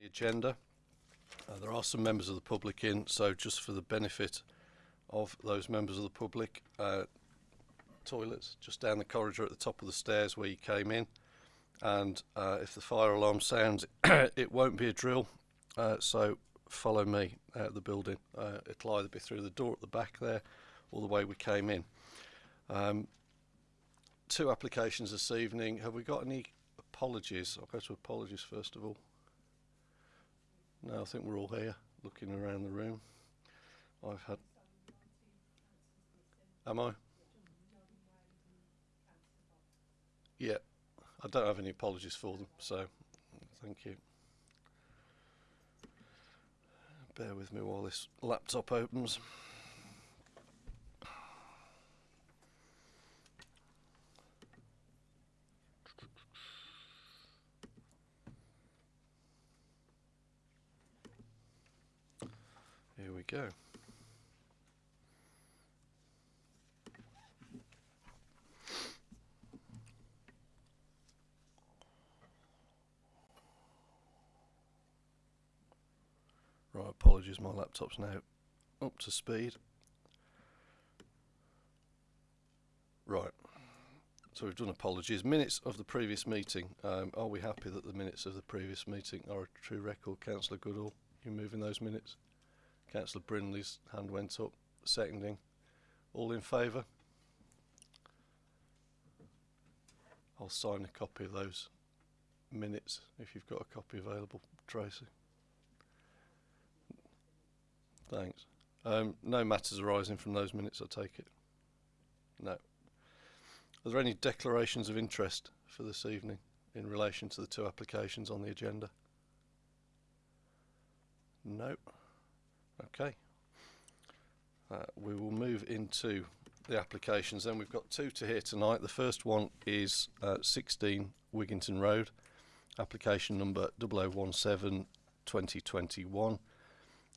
the agenda. Uh, there are some members of the public in, so just for the benefit of those members of the public, uh, toilets just down the corridor at the top of the stairs where you came in. And uh, if the fire alarm sounds, it won't be a drill, uh, so follow me out of the building. Uh, it'll either be through the door at the back there or the way we came in. Um, two applications this evening. Have we got any apologies? I'll go to apologies first of all. No, I think we're all here looking around the room. I've had. Am I? Yeah, I don't have any apologies for them, so thank you. Bear with me while this laptop opens. Here we go. Right, apologies, my laptop's now up to speed. Right, so we've done apologies. Minutes of the previous meeting. Um, are we happy that the minutes of the previous meeting are a true record? Councillor Goodall, you moving those minutes? Councillor Brindley's hand went up, seconding. All in favour? I'll sign a copy of those minutes if you've got a copy available, Tracy. Thanks. Um, no matters arising from those minutes, I take it? No. Are there any declarations of interest for this evening in relation to the two applications on the agenda? No. Okay. Uh, we will move into the applications then. We've got two to hear tonight. The first one is uh, 16 Wigginton Road, application number 0017 2021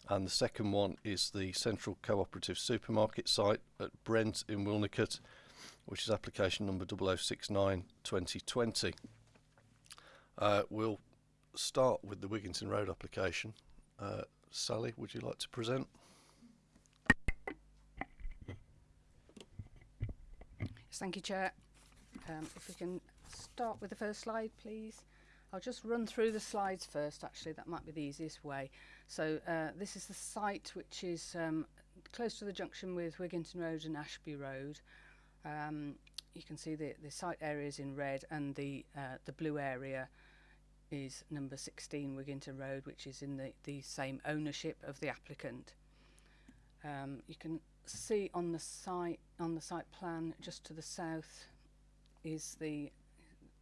and the second one is the Central Cooperative Supermarket site at Brent in Wilnecote, which is application number 0069 2020. Uh, we'll start with the Wigginton Road application. Uh, Sally, would you like to present? Yes, thank you, Chair. Um, if we can start with the first slide, please. I'll just run through the slides first, actually. That might be the easiest way. So uh, this is the site, which is um, close to the junction with Wigginton Road and Ashby Road. Um, you can see the, the site areas in red and the, uh, the blue area is number 16 Wigginton Road, which is in the, the same ownership of the applicant. Um, you can see on the site on the site plan just to the south is the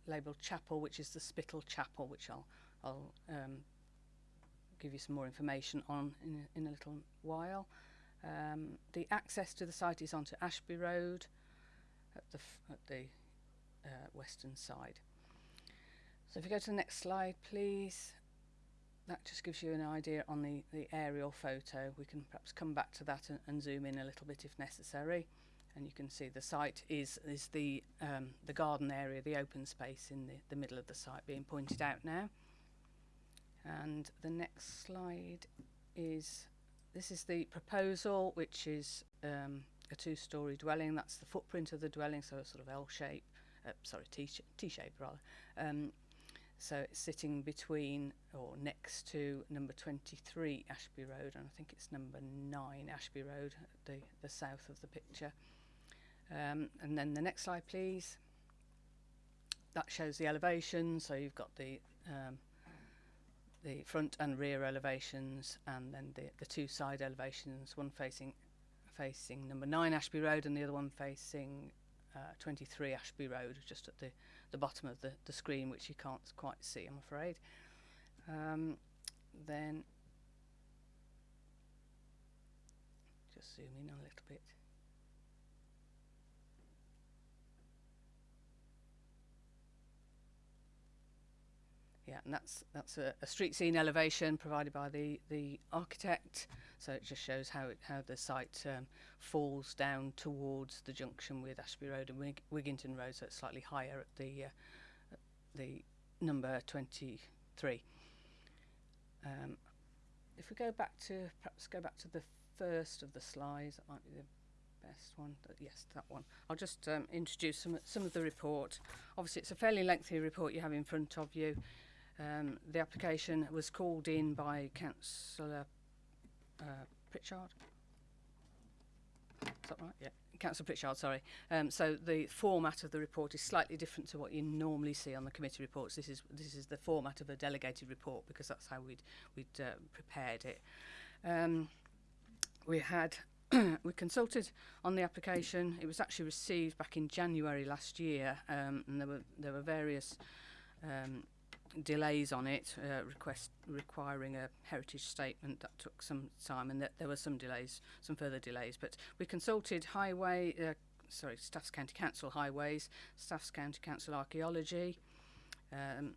labelled chapel, which is the Spittal Chapel, which I'll I'll um, give you some more information on in a, in a little while. Um, the access to the site is onto Ashby Road at the at the uh, western side. So if you go to the next slide, please. That just gives you an idea on the, the aerial photo. We can perhaps come back to that and, and zoom in a little bit if necessary. And you can see the site is, is the, um, the garden area, the open space in the, the middle of the site being pointed out now. And the next slide is, this is the proposal, which is um, a two-storey dwelling. That's the footprint of the dwelling, so a sort of L shape, uh, sorry, T-shape rather. Um, so it's sitting between or next to number 23 Ashby Road, and I think it's number 9 Ashby Road, the, the south of the picture. Um, and then the next slide, please. That shows the elevation, so you've got the um, the front and rear elevations, and then the, the two side elevations, one facing facing number 9 Ashby Road and the other one facing uh, 23 Ashby Road, just at the, the bottom of the, the screen, which you can't quite see, I'm afraid. Um, then just zoom in a little bit. Yeah, and that's that's a, a street scene elevation provided by the the architect. So it just shows how it, how the site um, falls down towards the junction with Ashby Road and Wig Wigginton Road, so it's slightly higher at the uh, the number 23. Um, if we go back to, perhaps go back to the first of the slides, that might be the best one. Yes, that one. I'll just um, introduce some, some of the report. Obviously, it's a fairly lengthy report you have in front of you. Um, the application was called in by Councillor uh, Pritchard. Is that right? Yeah. Councillor Pritchard, sorry. Um, so the format of the report is slightly different to what you normally see on the committee reports. This is this is the format of a delegated report because that's how we'd we'd uh, prepared it. Um, we had we consulted on the application. It was actually received back in January last year, um, and there were there were various um, delays on it, uh, request requiring a heritage statement that took some time, and that there were some delays, some further delays. But we consulted highway, uh, sorry, Staffs County Council highways, Staffs County Council archaeology, um,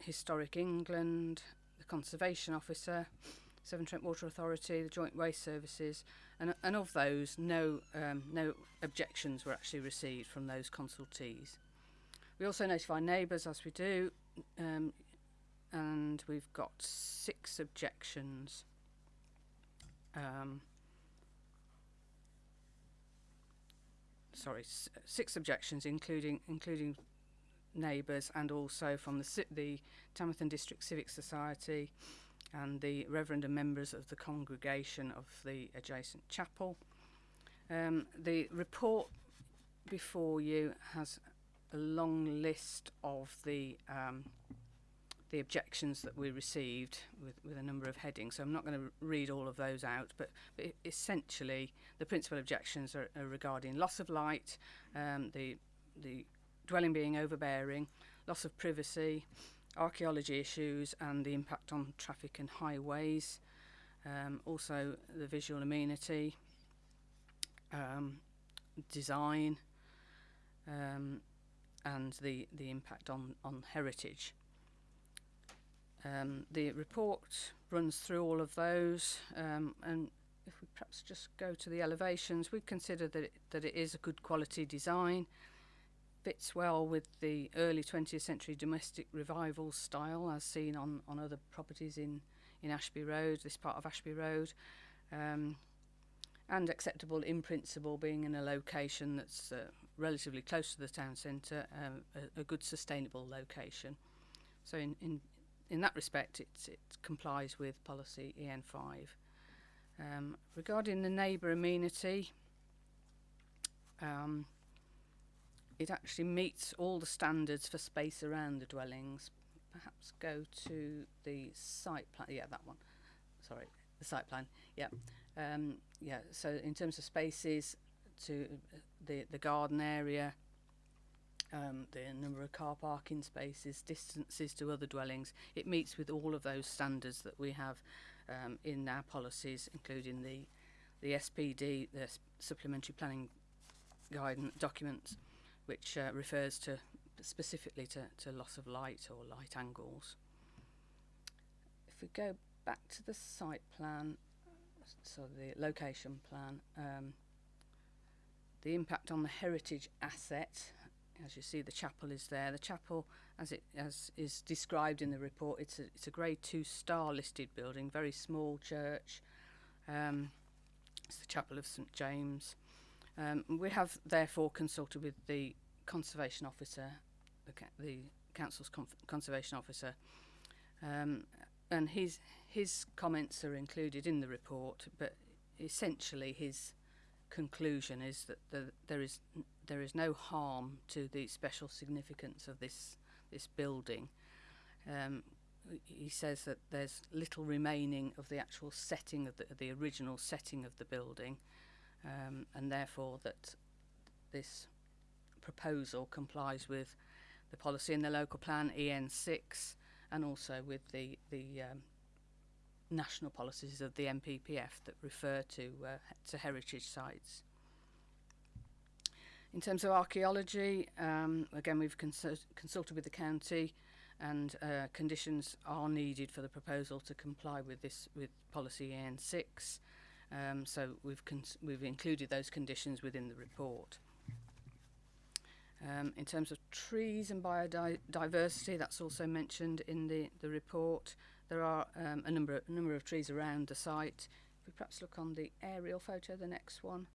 Historic England, the Conservation Officer. Severn Trent Water Authority, the Joint Waste Services, and, and of those, no, um, no objections were actually received from those consultees. We also notify neighbours, as we do, um, and we've got six objections. Um, sorry, six objections, including including neighbours, and also from the the Tamworth District Civic Society, and the Reverend and members of the congregation of the adjacent chapel. Um, the report before you has a long list of the um, the objections that we received with, with a number of headings. So I'm not going to read all of those out, but, but essentially the principal objections are, are regarding loss of light, um, the the dwelling being overbearing, loss of privacy, archaeology issues, and the impact on traffic and highways. Um, also the visual amenity, um, design. Um, and the, the impact on, on heritage. Um, the report runs through all of those um, and if we perhaps just go to the elevations, we consider that it, that it is a good quality design, fits well with the early 20th century domestic revival style as seen on, on other properties in, in Ashby Road, this part of Ashby Road, um, and acceptable in principle being in a location that's uh, relatively close to the town centre, um, a, a good sustainable location. So in, in, in that respect, it complies with policy EN5. Um, regarding the neighbour amenity, um, it actually meets all the standards for space around the dwellings. Perhaps go to the site plan. Yeah, that one. Sorry, the site plan. Yeah. Um, yeah, so in terms of spaces, to the the garden area, um, the number of car parking spaces, distances to other dwellings, it meets with all of those standards that we have um, in our policies, including the the SPD, the supplementary planning guidance documents, which uh, refers to specifically to, to loss of light or light angles. If we go back to the site plan, so the location plan, um, the impact on the heritage asset, as you see the chapel is there. The chapel, as it as is described in the report, it's a, it's a grade two star listed building, very small church. Um, it's the chapel of St James. Um, we have therefore consulted with the conservation officer, the, ca- the council's conservation officer, um, and his his comments are included in the report, but essentially his conclusion is that the, there is there is no harm to the special significance of this this building. Um, he says that there's little remaining of the actual setting of the, the original setting of the building, um, and therefore that this proposal complies with the policy in the local plan EN6 and also with the the um, national policies of the NPPF that refer to uh, to heritage sites. In terms of archaeology, um, again we've consult- consulted with the county, and uh, conditions are needed for the proposal to comply with this with policy EN6. Um, so we've we've included those conditions within the report. Um, in terms of trees and biodiversity, that's also mentioned in the, the report. There are um, a number of, a number of trees around the site. If we perhaps look on the aerial photo, the next one,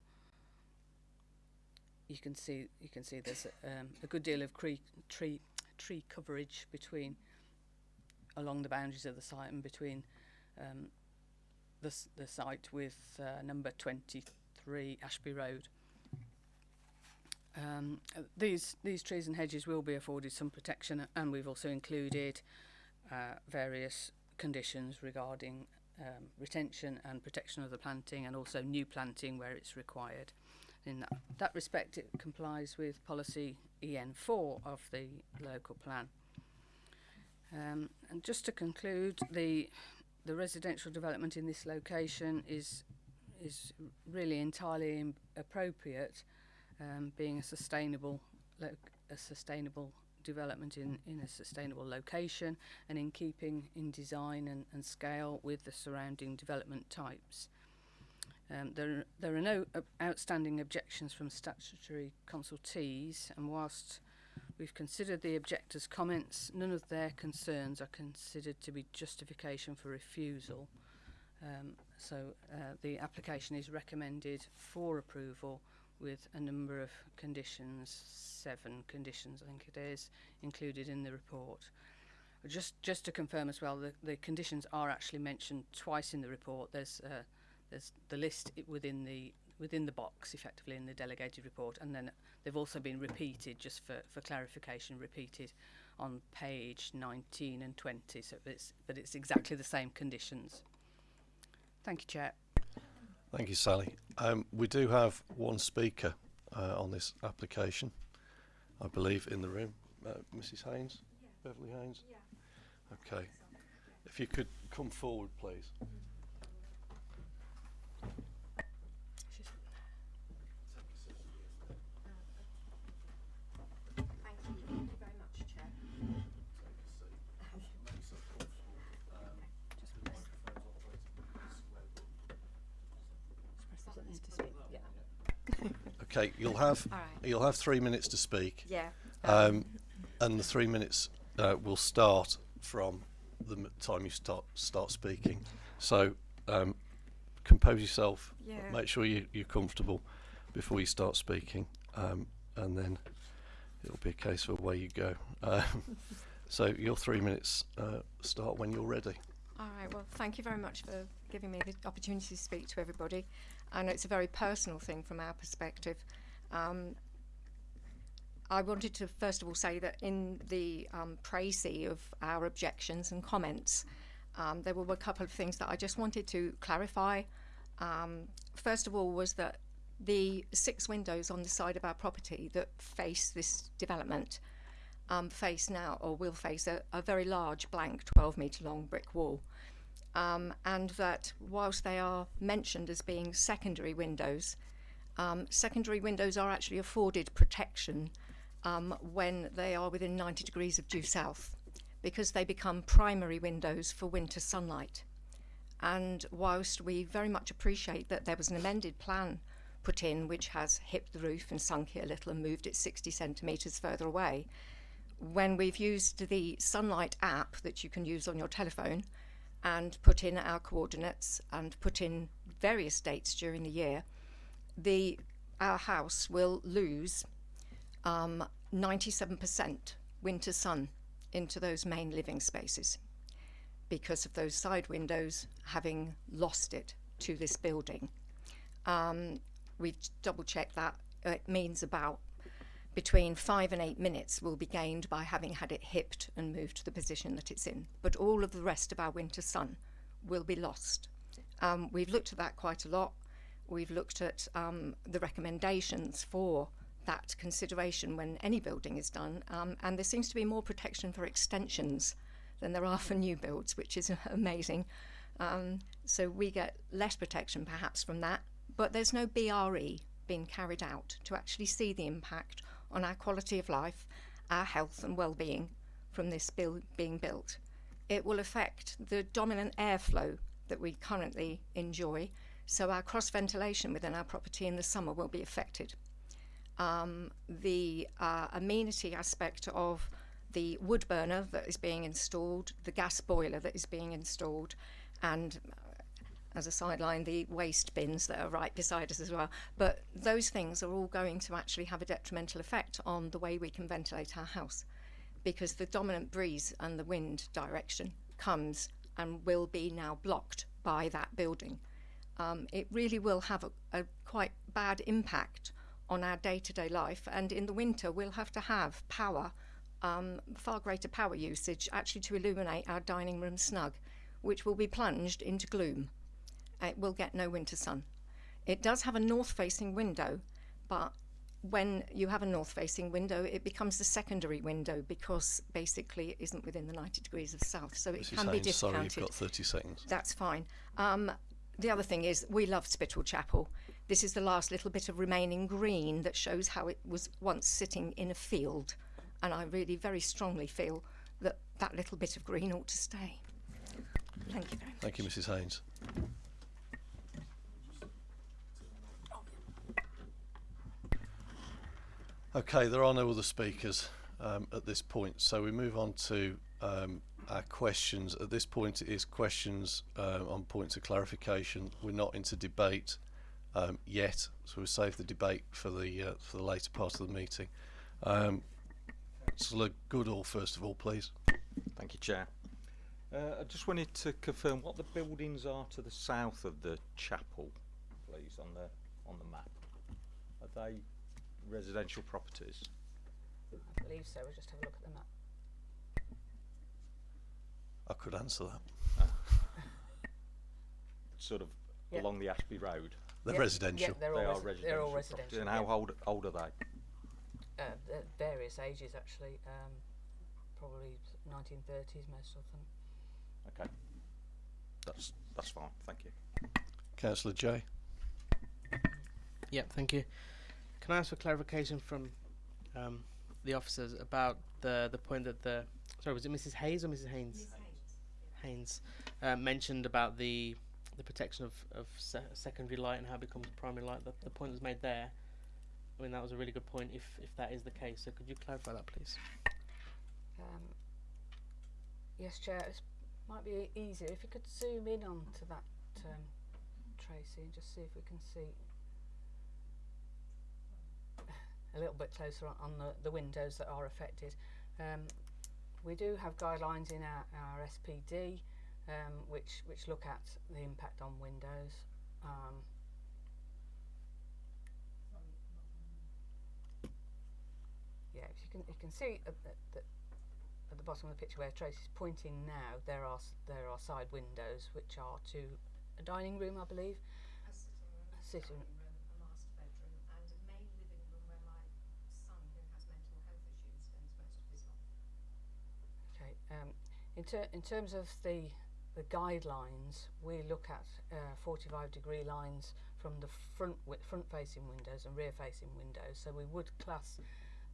you can see you can see there's a, um, a good deal of tree tree coverage between along the boundaries of the site and between um, the, the site with uh, number 23 Ashby Road. Um, these these trees and hedges will be afforded some protection, and we've also included uh, various conditions regarding um, retention and protection of the planting, and also new planting where it's required. In that, that respect, it complies with policy EN4 of the local plan. Um, and just to conclude, the the residential development in this location is is really entirely appropriate, um, being a sustainable a sustainable development in, in a sustainable location and in keeping in design and, and scale with the surrounding development types. Um, there, there are no uh, outstanding objections from statutory consultees, and whilst we've considered the objectors' comments, none of their concerns are considered to be justification for refusal. Um, so uh, the application is recommended for approval with a number of conditions, seven conditions I think it is, included in the report. Just just to confirm as well, the, the conditions are actually mentioned twice in the report. There's uh, there's the list within the within the box effectively in the delegated report and then they've also been repeated just for, for clarification repeated on page 19 and 20 so it's but it's exactly the same conditions thank you chair Thank you, Sally. Um, we do have one speaker uh, on this application, I believe, in the room. Uh, Mrs. Haynes? Beverly Haynes? Okay. If you could come forward, please. Thank you. Thank you very much, Chair. Okay, you'll have right. you'll have three minutes to speak, Yeah. um, and the three minutes uh, will start from the time you start start speaking. So um, compose yourself. Yeah. Make sure you, you're comfortable before you start speaking, um, and then it'll be a case of away you go. Um, so your three minutes uh, start when you're ready. All right. Well, thank you very much for giving me the opportunity to speak to everybody. And it's a very personal thing from our perspective. Um, I wanted to first of all say that in the um, of our objections and comments, um, there were a couple of things that I just wanted to clarify. Um, first of all, was that the six windows on the side of our property that face this development um, face now, or will face, a, a very large blank 12 metre long brick wall. Um, and that whilst they are mentioned as being secondary windows, um, secondary windows are actually afforded protection um, when they are within 90 degrees of due south because they become primary windows for winter sunlight. And whilst we very much appreciate that there was an amended plan put in which has hipped the roof and sunk it a little and moved it 60 centimetres further away, when we've used the Sunlight app that you can use on your telephone and put in our coordinates and put in various dates during the year, the our house will lose um, 97% winter sun into those main living spaces because of those side windows having lost it to this building. Um, we've double checked that. It means about between five and eight minutes will be gained by having had it hipped and moved to the position that it's in. But all of the rest of our winter sun will be lost. Um, we've looked at that quite a lot. We've looked at um, the recommendations for that consideration when any building is done, um, and there seems to be more protection for extensions than there are for new builds, which is amazing. Um, so we get less protection perhaps from that, but there's no BRE being carried out to actually see the impact on our quality of life, our health and well-being from this build being built. It will affect the dominant airflow that we currently enjoy, so our cross ventilation within our property in the summer will be affected. Um, the uh, amenity aspect of the wood burner that is being installed, the gas boiler that is being installed, and as a sideline, the waste bins that are right beside us as well. But those things are all going to actually have a detrimental effect on the way we can ventilate our house because the dominant breeze and the wind direction comes and will be now blocked by that building. Um, it really will have a, a quite bad impact on our day-to-day life and in the winter we'll have to have power um, far greater power usage actually to illuminate our dining room snug which will be plunged into gloom it will get no winter sun it does have a north facing window but when you have a north facing window it becomes the secondary window because basically it isn't within the 90 degrees of south so it Mrs. can be Haynes, sorry, you've got 30 seconds. that's fine. Um, the other thing is, we love Spittal Chapel. This is the last little bit of remaining green that shows how it was once sitting in a field. And I really very strongly feel that that little bit of green ought to stay. Thank you very much. Thank you, Mrs. Haynes. Okay, there are no other speakers um, at this point, so we move on to um, our questions. At this point, it is questions uh, on points of clarification. We're not into debate um, yet, so we'll save the debate for the uh, for the later part of the meeting. Um, Councillor Goodall, first of all, please. Thank you, Chair. Uh, I just wanted to confirm what the buildings are to the south of the chapel, please, on the on the map. Are they residential properties? I believe so. We'll just have a look at the map. I could answer that. Sort of Yeah. along the Ashby Road. They're Yeah, residential. Yeah, they're they all, are resi- residential. they're all properties. residential. And how yeah. old old are they? Uh, various ages actually. Um, probably 1930s most of them. Okay. That's that's fine. Thank you. Councillor Jay. Yep, thank you. Can I ask for clarification from um, the officers about the the point that the sorry was it Mrs Hayes or Mrs Haynes? Haynes uh, mentioned about the the protection of of se- secondary light and how it becomes primary light. The, the point was made there. I mean that was a really good point. If if that is the case, so could you clarify that, please? Um, yes, Chair. It might be easier if you could zoom in onto that, um, Tracy, and just see if we can see a little bit closer on, on the, the windows that are affected. Um, we do have guidelines in our, our SPD um, which which look at the impact on windows. Um, yeah, if you can you can see at the, the, at the bottom of the picture where Tracy's pointing now, there are there are side windows which are to a dining room, I believe. A sitting room, a master bedroom, and a main living room where my son, who has mental health issues, spends most of his life. Okay. Um, in, ter- in terms of the the guidelines, we look at uh, 45 degree lines from the front front facing windows and rear facing windows. So we would class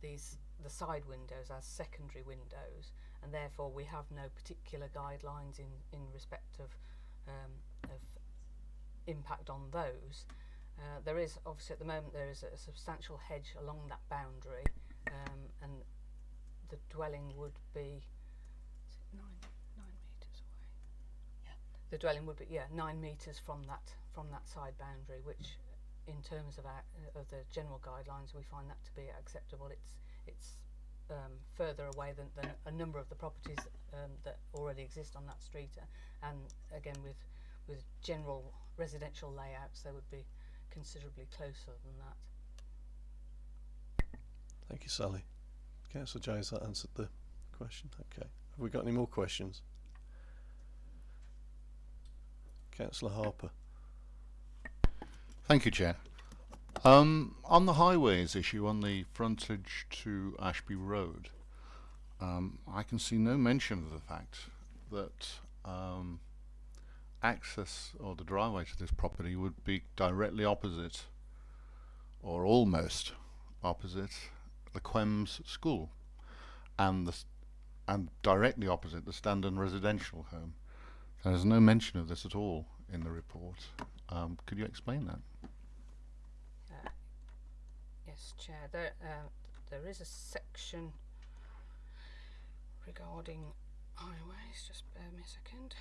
these the side windows as secondary windows, and therefore we have no particular guidelines in in respect of um, of impact on those. Uh, there is obviously at the moment there is a substantial hedge along that boundary, um, and the dwelling would be is it nine nine meters away. Yeah, the dwelling would be yeah nine meters from that from that side boundary, which in terms of our, of the general guidelines we find that to be acceptable. It's it's um, further away than, than a number of the properties um, that already exist on that street, and again with with general residential layouts, they would be considerably closer than that. Thank you, Sally. Councillor Jay, has that answered the question? Okay. Have we got any more questions? Councillor Harper. Thank you, Chair. Um, on the highways issue, on the frontage to Ashby Road, um, I can see no mention of the fact that um, access or the driveway to this property would be directly opposite, or almost opposite, the Quems School, and the and directly opposite the Standon Residential Home. There's no mention of this at all in the report. Um, could you explain that? Uh, yes, Chair. There, uh, there is a section regarding highways. Just bear me a second.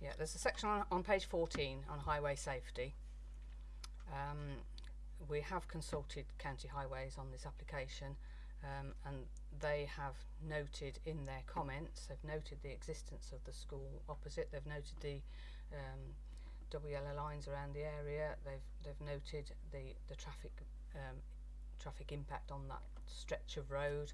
Yeah, there's a section on, on page 14 on highway safety. Um, we have consulted county highways on this application um, and they have noted in their comments, they've noted the existence of the school opposite, they've noted the um, lines around the area, they've, they've noted the, the traffic um, traffic impact on that stretch of road.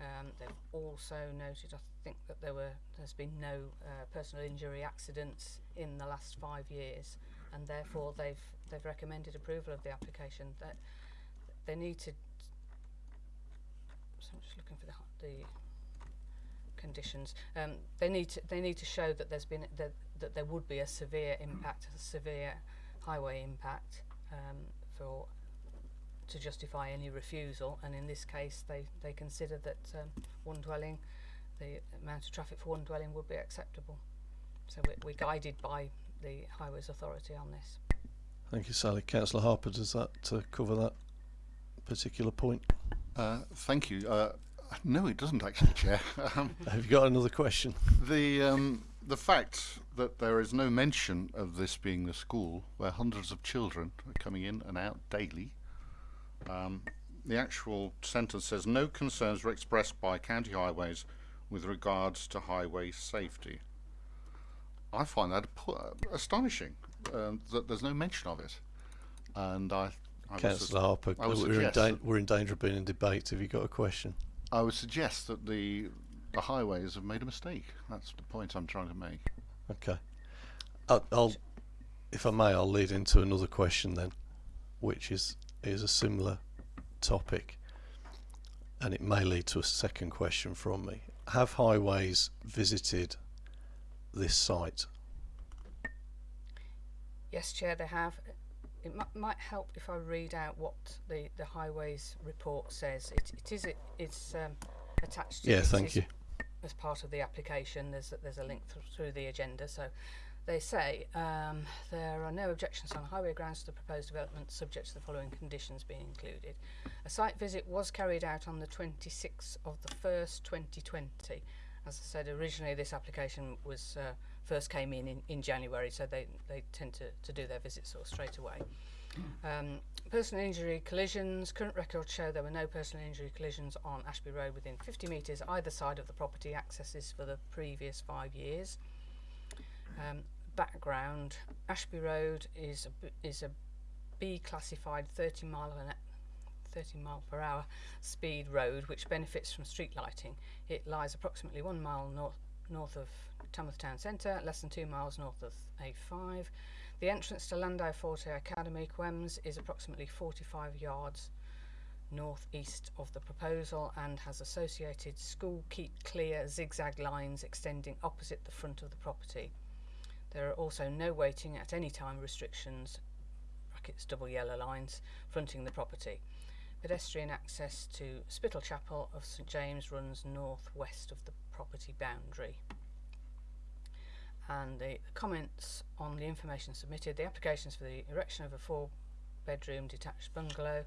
Um, they've also noted, I think, that there were there's been no uh, personal injury accidents in the last five years, and therefore they've they've recommended approval of the application. That they need to. So I'm just looking for the the conditions. Um, they need to they need to show that there's been that, that there would be a severe impact, a severe highway impact um, for to justify any refusal, and in this case, they, they consider that um, one dwelling, the amount of traffic for one dwelling would be acceptable. So we're, we're guided by the Highways Authority on this. Thank you, Sally. Councillor Harper, does that uh, cover that particular point? Uh, thank you. Uh, no, it doesn't actually, Chair. um, Have you got another question? the um, the fact that there is no mention of this being the school where hundreds of children are coming in and out daily. Um, the actual sentence says no concerns were expressed by county highways with regards to highway safety. I find that uh, astonishing um, that there's no mention of it, and I. I Councillor Harper, I we're, in da- we're in danger of being in debate. Have you got a question? I would suggest that the the highways have made a mistake. That's the point I'm trying to make. Okay. I'll, I'll, if I may, I'll lead into another question then, which is is a similar topic, and it may lead to a second question from me. Have highways visited this site? Yes, Chair, they have. It might help if I read out what the, the Highways report says. It, it is it, it's um, attached. To Yeah, thank you. As part of the application, there's a, there's a link th- through the agenda. So they say um, there are no objections on highway grounds to the proposed development, subject to the following conditions being included. A site visit was carried out on the 26th of the 1st, 2020. As I said, originally this application was uh, first came in, in in January, so they, they tend to, to do their visits sort of straight away. Um, personal injury collisions. Current records show there were no personal injury collisions on Ashby Road within 50 metres either side of the property accesses for the previous five years. Um, background: Ashby Road is a, is a B classified 30 mile an 30 mile per hour speed road which benefits from street lighting. It lies approximately one mile north north of Tamworth Town Centre, less than two miles north of A5. The entrance to Landau Forte Academy, Quems, is approximately 45 yards northeast of the proposal and has associated school keep clear zigzag lines extending opposite the front of the property. There are also no waiting at any time restrictions, brackets double yellow lines, fronting the property. Pedestrian access to Spittal Chapel of St James runs northwest of the property boundary. And the comments on the information submitted, the applications for the erection of a four bedroom detached bungalow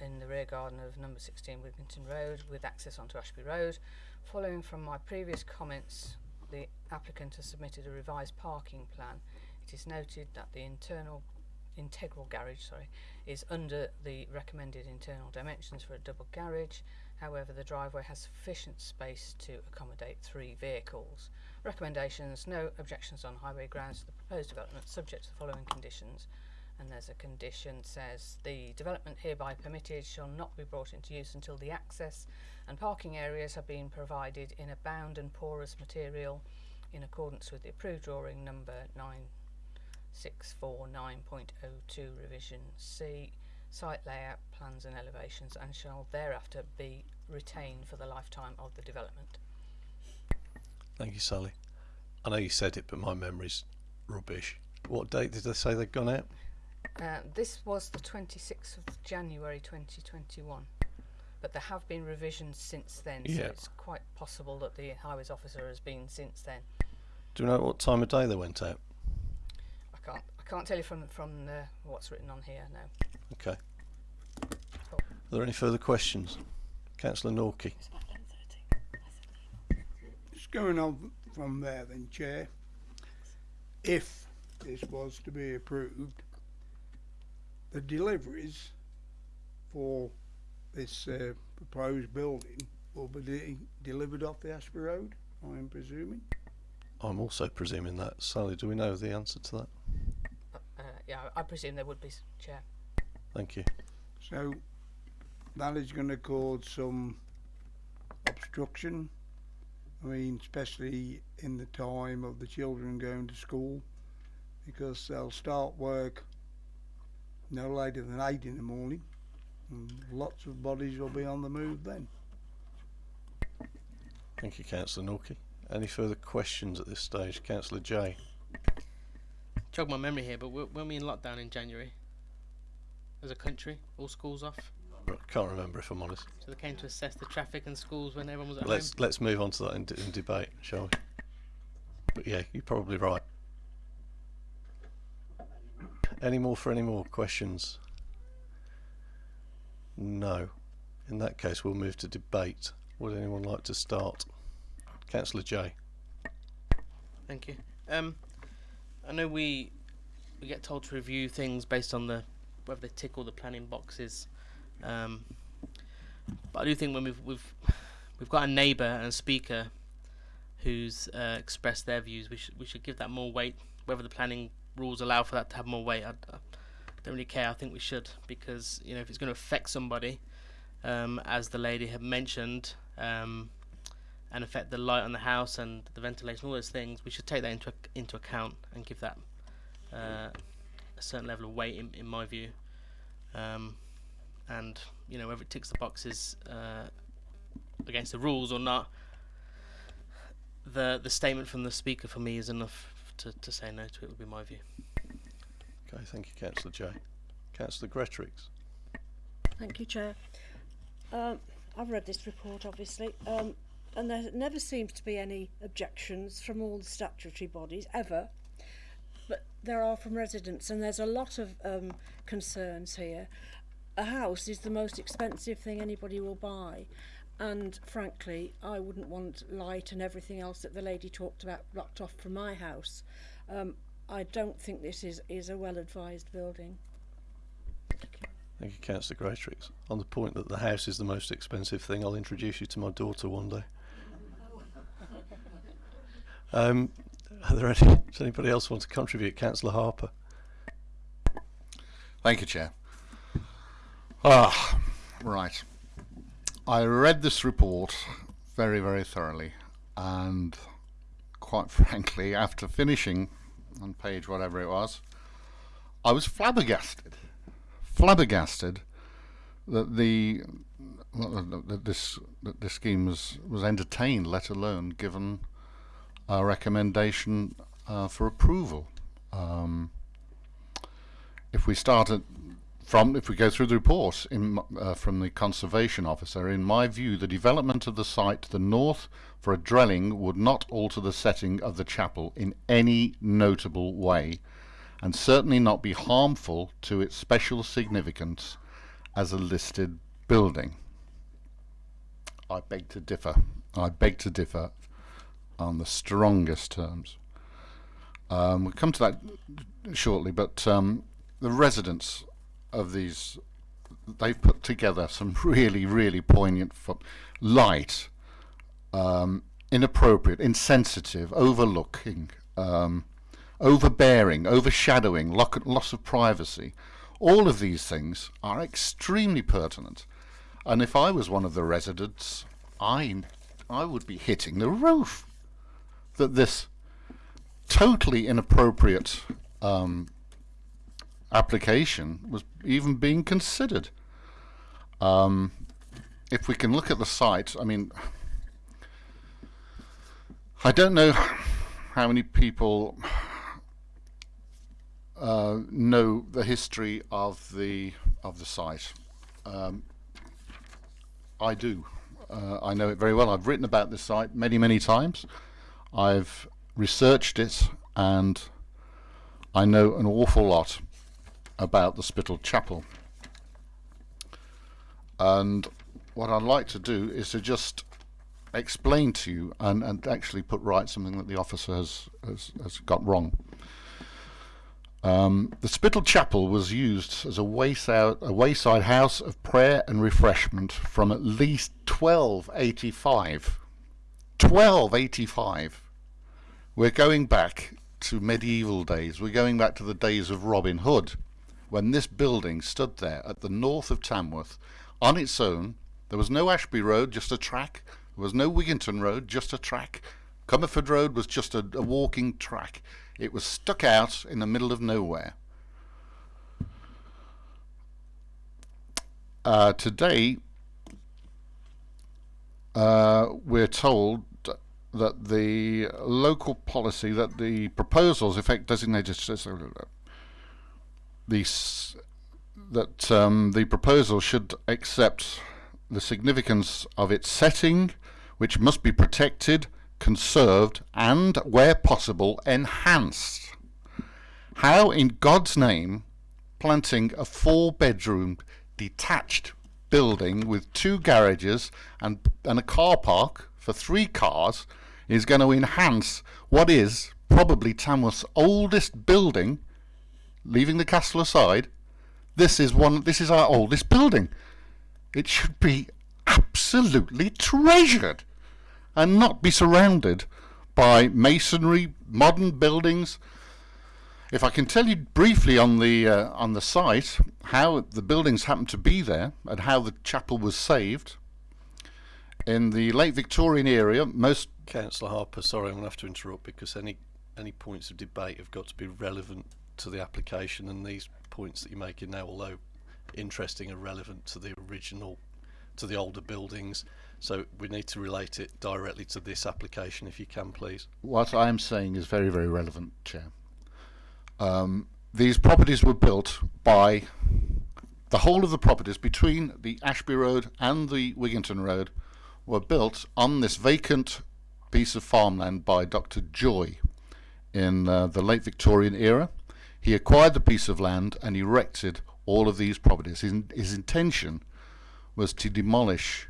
in the rear garden of number 16 Wigginton Road with access onto Ashby Road. Following from my previous comments, the applicant has submitted a revised parking plan. It is noted that the internal integral garage sorry, is under the recommended internal dimensions for a double garage. However, the driveway has sufficient space to accommodate three vehicles. Recommendations, no objections on highway grounds to the proposed development subject to the following conditions. And there's a condition says the development hereby permitted shall not be brought into use until the access and parking areas have been provided in a bound and porous material in accordance with the approved drawing number 9649.02 revision C site layout plans and elevations and shall thereafter be retained for the lifetime of the development. Thank you, Sally. I know you said it, but my memory's rubbish. What date did they say they'd gone out? Uh, this was the 26th of January 2021, but there have been revisions since then, so Yeah. it's quite possible that the highways officer has been since then. Do you know what time of day they went out? I can't I can't tell you from from the, what's written on here. No. Okay. Are there any further questions? Councillor Norkie. Just going on from there then, Chair. If this was to be approved, the deliveries for this uh, proposed building will be de- delivered off the Ashby Road, I am presuming. I'm also presuming that. Sally, do we know the answer to that? Uh, yeah, I presume there would be, Chair. Thank you. So that is going to cause some obstruction. I mean, especially in the time of the children going to school, because they'll start work no later than eight in the morning, and lots of bodies will be on the move then. Thank you, Councillor Norkie. Any further questions at this stage? Councillor J. Jog my memory here, but were- weren't we in lockdown in January? As a country, all schools off. I can't remember if I'm honest. So they came to assess the traffic in schools when everyone was at Let's home. let's move on to that in, in debate, shall we? But yeah, you're probably right. Any more for any more questions? No. In that case, we'll move to debate. Would anyone like to start? Councillor J. Thank you. Um, I know we we get told to review things based on the whether they tick all the planning boxes. Um, but I do think when we've we've we've got a neighbour and a speaker who's uh, expressed their views, we should we should give that more weight. Whether the planning rules allow for that to have more weight, I, I don't really care. I think we should because you know if it's going to affect somebody, um, as the lady had mentioned. Um, and affect the light on the house and the ventilation, all those things, we should take that into into account and give that uh, a certain level of weight, in, in my view. Um, and you know whether it ticks the boxes uh, against the rules or not, the the statement from the speaker for me is enough to, to say no to it. Would be my view. Okay, thank you, Councillor Jay. Councillor Greatrix. Thank you, Chair. Um, I've read this report, obviously, um, and there never seems to be any objections from all the statutory bodies, ever. But there are from residents, and there's a lot of um, concerns here. A house is the most expensive thing anybody will buy, and frankly, I wouldn't want light and everything else that the lady talked about blocked off from my house. Um, I don't think this is, is a well advised building. Thank you, Councillor Greatrix. On the point that the house is the most expensive thing, I'll introduce you to my daughter one day. Um, are there any, does anybody else want to contribute? Councillor Harper. Thank you, Chair. Ah, right. I read this report very, very thoroughly, and quite frankly, after finishing on page whatever it was, I was flabbergasted. Flabbergasted that the well, that- this that this scheme was was entertained, let alone given a recommendation uh, for approval. Um, if we start at from if we go through the report in, uh, from the conservation officer, in my view, the development of the site to the north for a dwelling would not alter the setting of the chapel in any notable way, and certainly not be harmful to its special significance as a listed building. I beg to differ. I beg to differ on the strongest terms. Um, we'll come to that shortly, but um, the residents of these, they've put together some really, really poignant, light, um, inappropriate, insensitive, overlooking, um, overbearing, overshadowing, lock, loss of privacy. All of these things are extremely pertinent. And if I was one of the residents, I, I would be hitting the roof that this totally inappropriate um, application was even being considered. Um, if we can look at the site, I mean, I don't know how many people uh, know the history of the of the site. Um, I do. Uh, I know it very well. I've written about this site many, many times. I've researched it and I know an awful lot about the Spittal Chapel. And what I'd like to do is to just explain to you and, and actually put right something that the officer has, has, has got wrong. Um, the Spittal Chapel was used as a wayside, a wayside house of prayer and refreshment from at least 1285. 1285. We're going back to medieval days. We're going back to the days of Robin Hood, when this building stood there at the north of Tamworth on its own. There was no Ashby Road, just a track. There was no Wigginton Road, just a track. Comberford Road was just a, a walking track. It was stuck out in the middle of nowhere. Uh, today, uh, we're told that the local policy, that the proposals, effect designated the that um, the proposal should accept the significance of its setting, which must be protected, conserved, and, where possible, enhanced. How, in God's name, planting a four-bedroom detached building with two garages and, and a car park for three cars is going to enhance what is probably Tamworth's oldest building, leaving the castle aside. This is one. This is our oldest building. It should be absolutely treasured and not be surrounded by masonry, modern buildings. If I can tell you briefly on the uh, on the site how the buildings happened to be there and how the chapel was saved. In the late Victorian era, most Councillor Harper, sorry, I'm going to have to interrupt because any any points of debate have got to be relevant to the application, and these points that you're making now, although interesting, and relevant to the original, to the older buildings. So we need to relate it directly to this application, if you can, please. what I am saying is very, very relevant, Chair. Um, these properties were built by the whole of the properties between the Ashby Road and the Wigginton Road were built on this vacant piece of farmland by Dr. Joy in uh, the late Victorian era. He acquired the piece of land and erected all of these properties. His, his intention was to demolish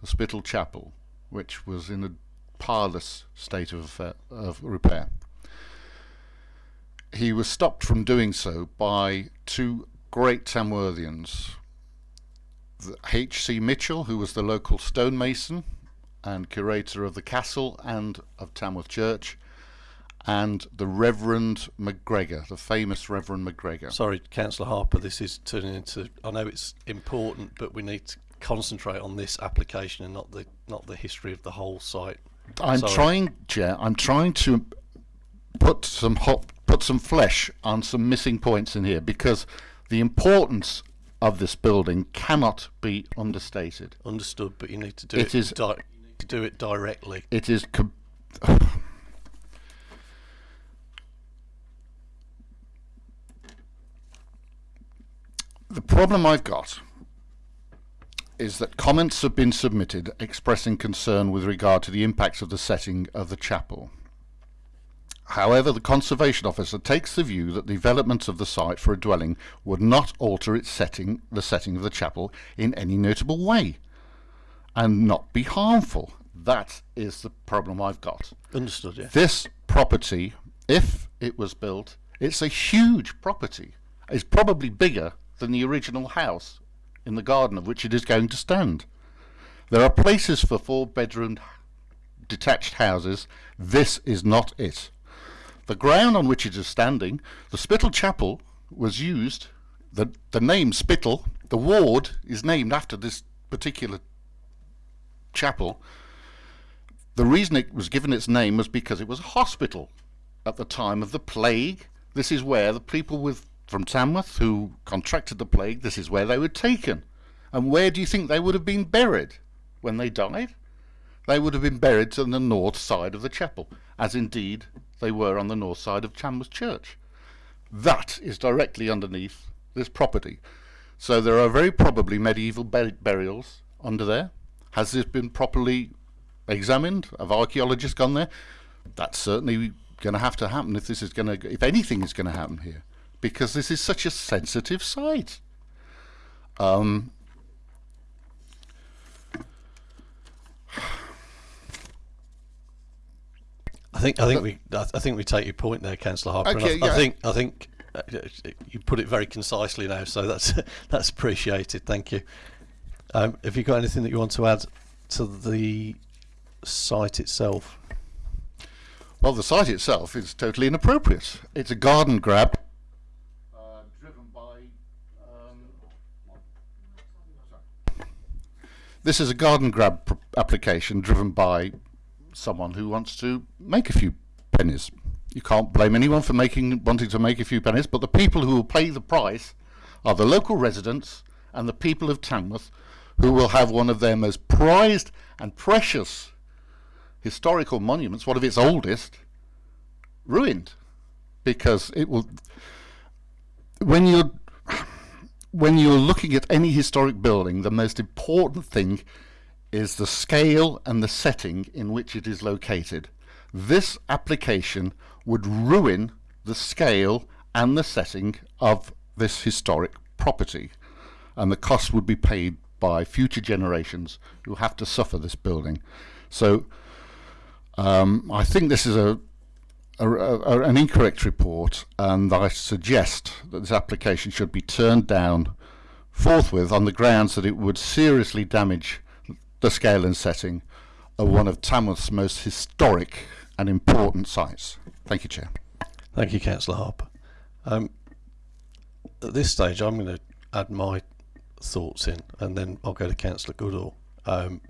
the Spittal Chapel, which was in a parlous state of, of repair. He was stopped from doing so by two great Tamworthians, H.C. Mitchell, who was the local stonemason and curator of the castle and of Tamworth Church, and the Reverend McGregor, the famous Reverend McGregor. Sorry, Councillor Harper, this is turning into. I know it's important, but we need to concentrate on this application and not the not the history of the whole site. I'm Sorry. trying, Chair. I'm trying to put some hot, put some flesh on some missing points in here because the importance of this building cannot be understated. Understood, but you need to do It it. is- di- you need to do it directly. It is. The problem I've got is that comments have been submitted expressing concern with regard to the impacts of the setting of the chapel. However, the conservation officer takes the view that the development of the site for a dwelling would not alter its setting, the setting of the chapel, in any notable way, and not be harmful. That is the problem I've got. Understood, yeah. This property, if it was built, it's a huge property. It's probably bigger than the original house in the garden of which it is going to stand. There are places for four bedroom detached houses. This is not it. The ground on which it is standing, the Spittal Chapel, was used. The, the name Spittal, the ward, is named after this particular chapel. The reason it was given its name was because it was a hospital at the time of the plague. This is where the people with from Tamworth who contracted the plague, this is where they were taken. And where do you think they would have been buried when they died? They would have been buried on the north side of the chapel, as indeed they were on the north side of Tamworth Church. That is directly underneath this property. So there are very probably medieval bur- burials under there. Has this been properly examined? Have archaeologists gone there? That's certainly going to have to happen if this is going to, if anything is going to happen here, because this is such a sensitive site. Um, I think I think we I think we take your point there, Councillor Harper. Okay, I, yeah. I think I think uh, you put it very concisely now, so that's that's appreciated. Thank you. Um, have you got anything that you want to add to the site itself? Well, the site itself is totally inappropriate. It's a garden grab this is a garden grab application driven by someone who wants to make a few pennies. You can't blame anyone for making wanting to make a few pennies, but the people who will pay the price are the local residents and the people of Tamworth who will have one of their most prized and precious historical monuments, one of its oldest, ruined because it will. When you're when you're looking at any historic building, the most important thing is the scale and the setting in which it is located. This application would ruin the scale and the setting of this historic property, and the cost would be paid by future generations who have to suffer this building. So um, I think this is a, a, a, an incorrect report, and I suggest that this application should be turned down forthwith on the grounds that it would seriously damage the scale and setting of one of Tamworth's most historic and important sites. Thank you, Chair. Thank you, Councillor Harper. Um, at this stage, I'm going to add my thoughts in, and then I'll go to Councillor Goodall. Um,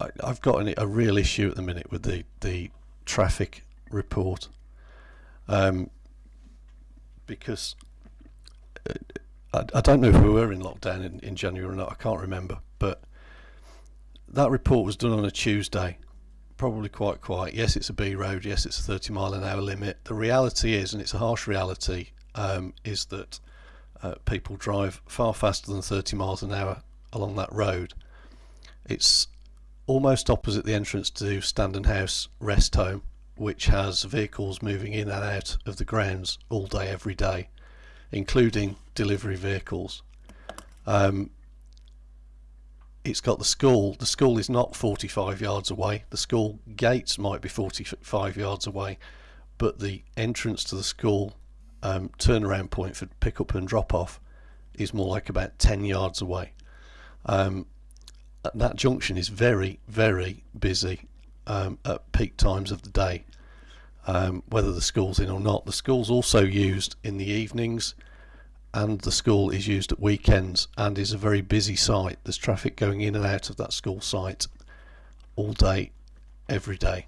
I, I've got an, a real issue at the minute with the the traffic report, um, because uh, I, I don't know if we were in lockdown in, in January or not. I can't remember, but that report was done on a Tuesday probably quite quiet. Yes, it's a B road. Yes, it's a 30 mile an hour limit. The reality is, and it's a harsh reality, um, is that uh, people drive far faster than 30 miles an hour along that road. It's almost opposite the entrance to Standon House Rest Home, which has vehicles moving in and out of the grounds all day, every day, including delivery vehicles. Um, it's got the school. The school is not 45 yards away. The school gates might be 45 yards away, but the entrance to the school um, turnaround point for pick up and drop off is more like about 10 yards away. Um, that junction is very, very busy um, at peak times of the day, um, whether the school's in or not. The school's also used in the evenings and the school is used at weekends and is a very busy site. There's traffic going in and out of that school site all day, every day.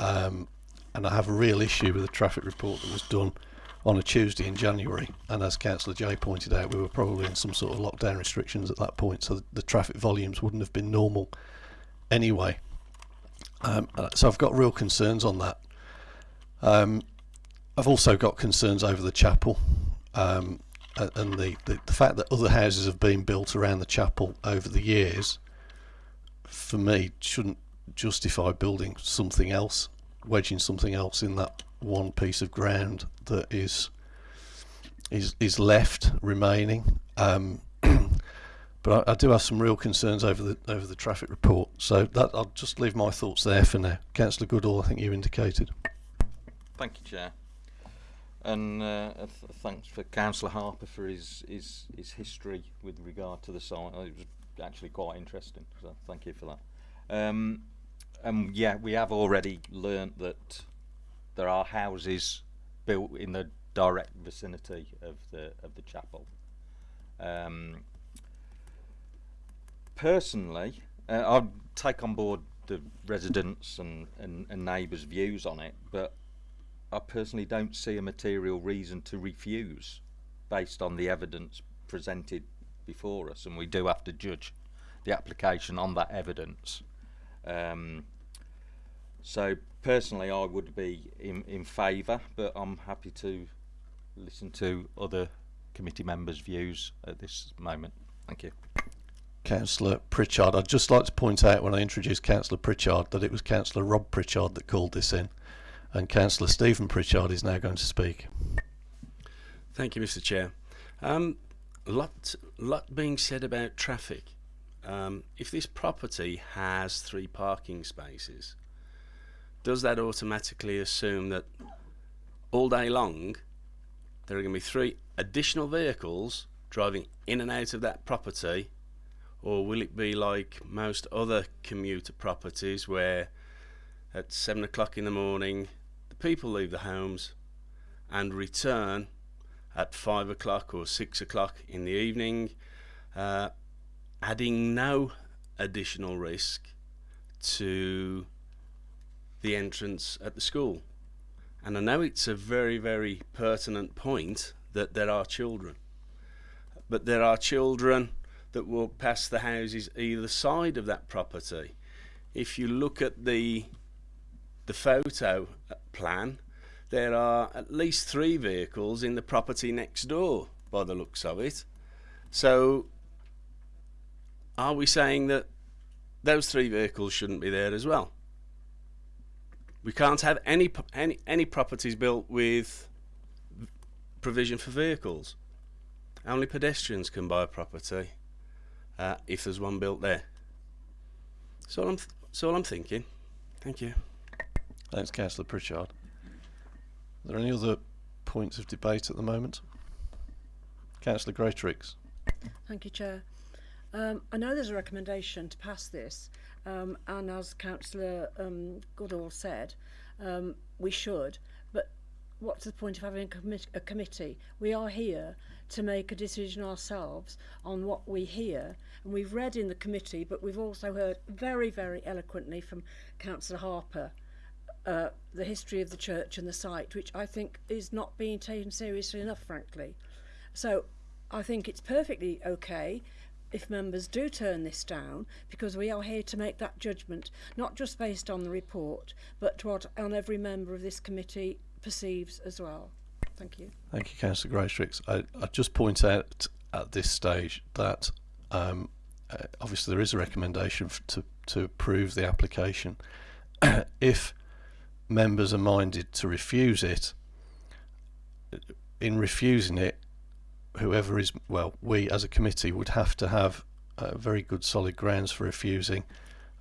Um, and I have a real issue with the traffic report that was done on a Tuesday in January. And as Councillor Jay pointed out, we were probably in some sort of lockdown restrictions at that point, so the traffic volumes wouldn't have been normal anyway. Um, uh, so I've got real concerns on that. Um, I've also got concerns over the chapel. Um, and the, the, the fact that other houses have been built around the chapel over the years, for me, shouldn't justify building something else, wedging something else in that one piece of ground that is is is left remaining. Um, but I, I do have some real concerns over the over the traffic report. So that I'll just leave my thoughts there for now. Councillor Goodall, I think you indicated. Thank you, Chair. And uh, th- thanks for Councillor Harper for his, his his history with regard to the site. It was actually quite interesting. So thank you for that. Um, and yeah, we have already learnt that there are houses built in the direct vicinity of the of the chapel. Um, personally, uh, I'd take on board the residents and, and, and neighbours' views on it, but I personally don't see a material reason to refuse based on the evidence presented before us, and we do have to judge the application on that evidence. Um, so personally, I would be in, in favour, but I'm happy to listen to other committee members' views at this moment. Thank you. Councillor Pritchard. I'd just like to point out when I introduced Councillor Pritchard that it was Councillor Rob Pritchard that called this in, and Councillor Stephen Pritchard is now going to speak. Thank you, Mr. Chair. Um, lot, lot being said about traffic. Um, if this property has three parking spaces, does that automatically assume that all day long there are going to be three additional vehicles driving in and out of that property? Or will it be like most other commuter properties where at seven o'clock in the morning the people leave the homes and return at five o'clock or six o'clock in the evening, uh, adding no additional risk to the entrance at the school. And I know it's a very, very pertinent point that there are children, but there are children that walk past the houses either side of that property. If you look at the the photo plan, there are at least three vehicles in the property next door by the looks of it. So are we saying that those three vehicles shouldn't be there as well? We can't have any any any properties built with provision for vehicles. Only pedestrians can buy a property uh, if there's one built there. So I'm th- that's all I'm thinking. Thank you. Thanks, Councillor Pritchard. Are there any other points of debate at the moment? Councillor Greatrix. Thank you, Chair. Um, I know there's a recommendation to pass this, Um, and as Councillor um, Goodall said, um, we should. But what's the point of having a, commi a committee? We are here to make a decision ourselves on what we hear. And we've read in the committee, but we've also heard very, very eloquently from Councillor Harper uh, the history of the church and the site, which I think is not being taken seriously enough, frankly. So I think it's perfectly okay if members do turn this down because we are here to make that judgment, not just based on the report, but what on every member of this committee perceives as well. Thank you. Thank you, Councillor Greatrix. I, I just point out at this stage that um, uh, obviously there is a recommendation to, to approve the application. if members are minded to refuse it, in refusing it, whoever is, well, we as a committee would have to have uh, very good solid grounds for refusing.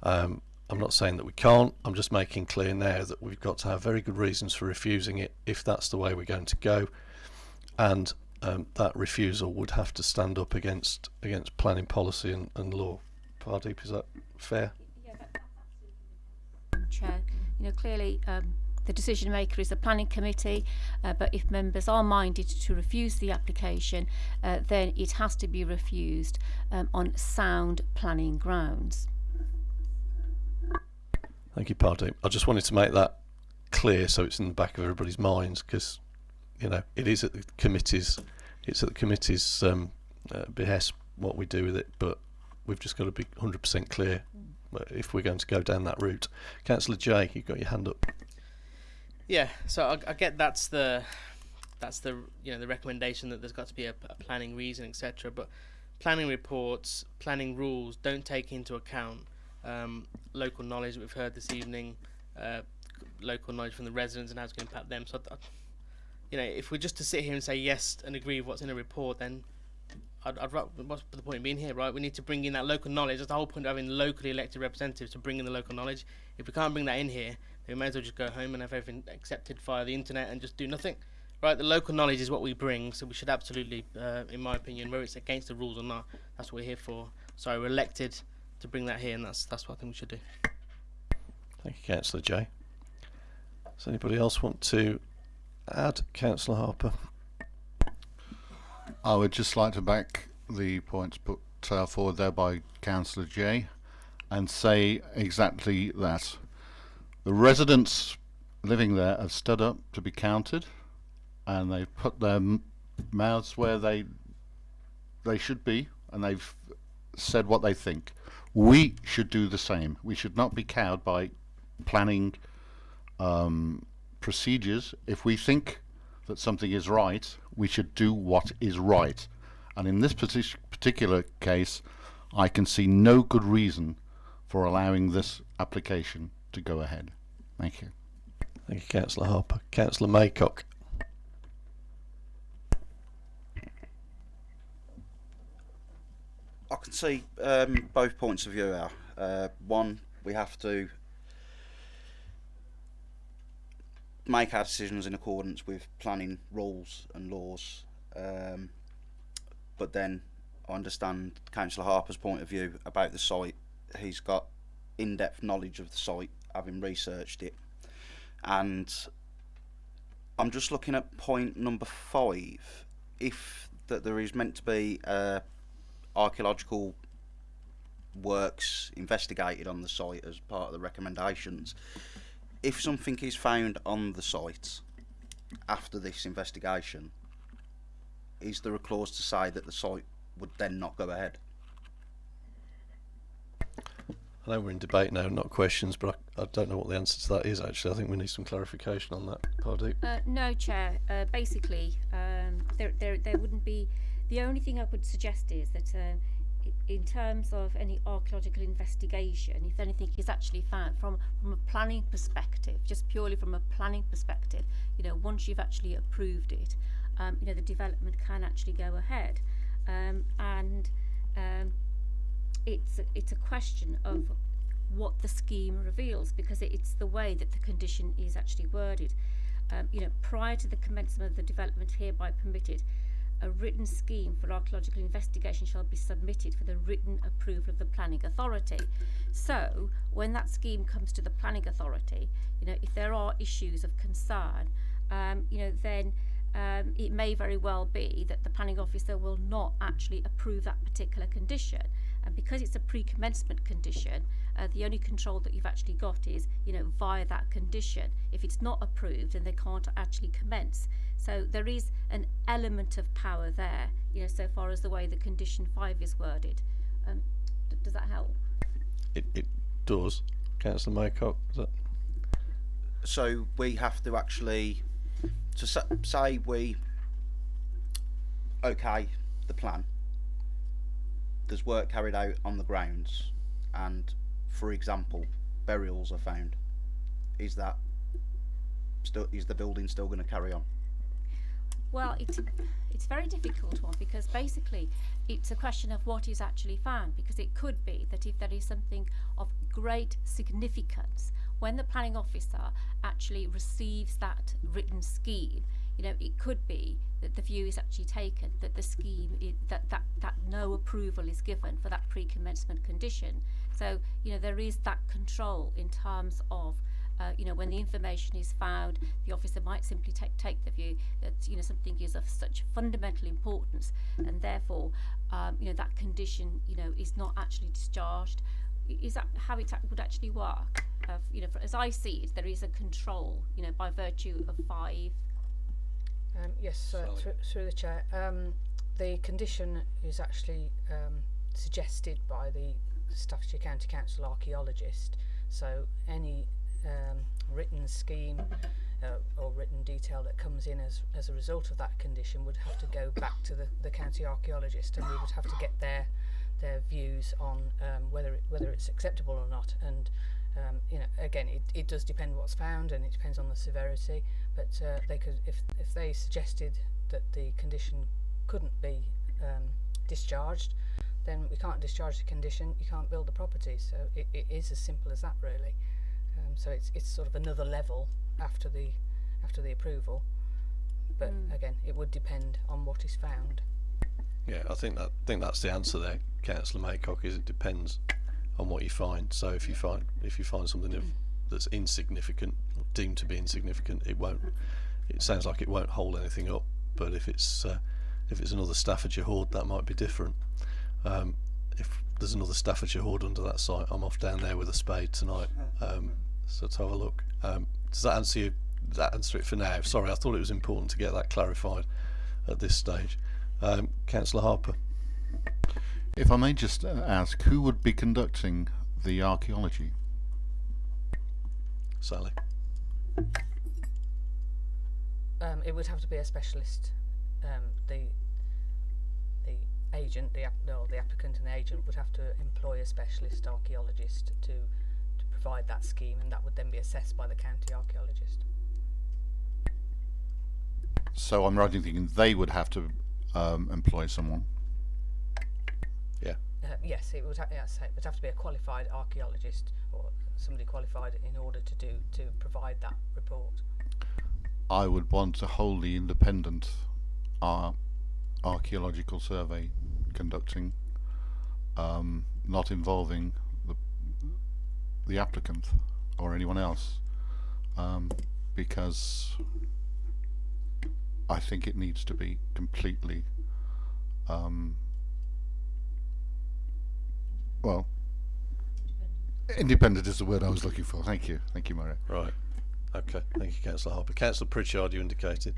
Um, I'm not saying that we can't, I'm just making clear now that we've got to have very good reasons for refusing it if that's the way we're going to go. And um, that refusal would have to stand up against against planning policy and, and law. Pardeep, is that fair? Chair. You know, clearly um, the decision maker is the planning committee, uh, but if members are minded to refuse the application, uh, then it has to be refused um, on sound planning grounds. Thank you, Pardeep. I just wanted to make that clear so it's in the back of everybody's minds because, you know, it is at the committee's, it's at the committee's um, uh, behest what we do with it, but we've just got to be 100% clear uh, if we're going to go down that route. Councillor Jay, you've got your hand up. Yeah, so I, I get that's the that's the you know the recommendation that there's got to be a, a planning reason, etc. But planning reports, planning rules don't take into account um, local knowledge we've heard this evening, uh, local knowledge from the residents and how it's going to impact them. So, I, you know, if we're just to sit here and say yes and agree with what's in a report, then I'd, I'd what's the point of being here, right? We need to bring in that local knowledge. That's the whole point of having locally elected representatives to bring in the local knowledge. If we can't bring that in here, then we may as well just go home and have everything accepted via the internet and just do nothing. Right, the local knowledge is what we bring, so we should absolutely, uh, in my opinion, whether it's against the rules or not, that's what we're here for. So we're elected to bring that here, and that's that's what I think we should do. Thank you, Councillor Jay. Does anybody else want to add, Councillor Harper? I would just like to back the points put uh, forward there by Councillor Jay and say exactly that. The residents living there have stood up to be counted and they've put their mouths where they they should be and they've said what they think. We should do the same. We should not be cowed by planning um, procedures. If we think that something is right, we should do what is right. And in this partic- particular case, I can see no good reason for allowing this application to go ahead. Thank you. Thank you, Councillor Harper. Councillor Maycock. I can see um, both points of view. Now, uh, one, we have to make our decisions in accordance with planning rules and laws. Um, but then I understand Councillor Harper's point of view about the site. He's got in-depth knowledge of the site, having researched it, and I'm just looking at point number five. If that there is meant to be uh, archaeological works investigated on the site as part of the recommendations, if something is found on the site after this investigation, is there a clause to say that the site would then not go ahead? I know we're in debate now, not questions, but I, I don't know what the answer to that is actually. I think we need some clarification on that. Uh, no, Chair. Uh, basically, um, there, there, there wouldn't be. The only thing I would suggest is that, uh, in terms of any archaeological investigation, if anything is actually found from from a planning perspective, just purely from a planning perspective, you know, once you've actually approved it, um, you know, the development can actually go ahead, um, and um, it's it's a question of what the scheme reveals because it's the way that the condition is actually worded. Um, you know, prior to the commencement of the development hereby permitted, a written scheme for archaeological investigation shall be submitted for the written approval of the planning authority. So, when that scheme comes to the planning authority, you know, if there are issues of concern, um, you know, then um, it may very well be that the planning officer will not actually approve that particular condition. And because it's a pre-commencement condition, uh, the only control that you've actually got is, you know, via that condition. If it's not approved, then they can't actually commence. So there is an element of power there, you know, so far as the way the condition five is worded. Um, d- does that help? It, it does. Councillor Maycock, is that? So we have to actually, to sa- say we okay the plan. There's work carried out on the grounds, and for example, burials are found. Is that still is the building still going to carry on? Well, it's it's very difficult one because basically it's a question of what is actually found because it could be that if there is something of great significance when the planning officer actually receives that written scheme you know it could be that the view is actually taken that the scheme is, that that that no approval is given for that pre-commencement condition so you know there is that control in terms of uh, you know, when the information is found, the officer might simply take take the view that you know something is of such fundamental importance, and therefore, um, you know, that condition, you know, is not actually discharged. Is that how it would actually work? Of, you know, for, as I see it, there is a control, you know, by virtue of five. Um, yes, uh, through, through the chair. Um, the condition is actually um, suggested by the Staffordshire County Council archaeologist. So any um, written scheme uh, or written detail that comes in as, as a result of that condition would have to go back to the, the county archaeologist and we would have to get their their views on um, whether it, whether it's acceptable or not and um, you know again it, it does depend what's found and it depends on the severity but uh, they could if if they suggested that the condition couldn't be um, discharged then we can't discharge the condition you can't build the property so it, it is as simple as that really um, so it's it's sort of another level after the after the approval but Mm. again it would depend on what is found Yeah, I think that think that's the answer there, Councillor Maycock. Is it depends on what you find. So if you find if you find something that's insignificant, deemed to be insignificant, it won't. It sounds like it won't hold anything up. But if it's uh, if it's another Staffordshire hoard, that might be different. Um, if there's another Staffordshire hoard under that site, I'm off down there with a spade tonight. Um, so to have a look. Um, does that answer you? That answer it for now? Sorry, I thought it was important to get that clarified at this stage. Um, Councillor Harper. If I may just uh, ask, who would be conducting the archaeology? Sally. um, it would have to be a specialist. Um, the the agent, the no, the applicant and the agent would have to employ a specialist archaeologist to to provide that scheme, and that would then be assessed by the county archaeologist. So I'm right in thinking they would have to um, employ someone. Uh, yes, it would. Ha- yes, it would have to be a qualified archaeologist or somebody qualified in order to do to provide that report. I would want a wholly independent uh, archaeological survey conducting, um, not involving the the applicant or anyone else, um, because I think it needs to be completely, um, well, independent is the word I was looking for. Thank you, thank you, Mario. Right. Okay. Thank you, Councillor Harper. Councillor Pritchard, you indicated.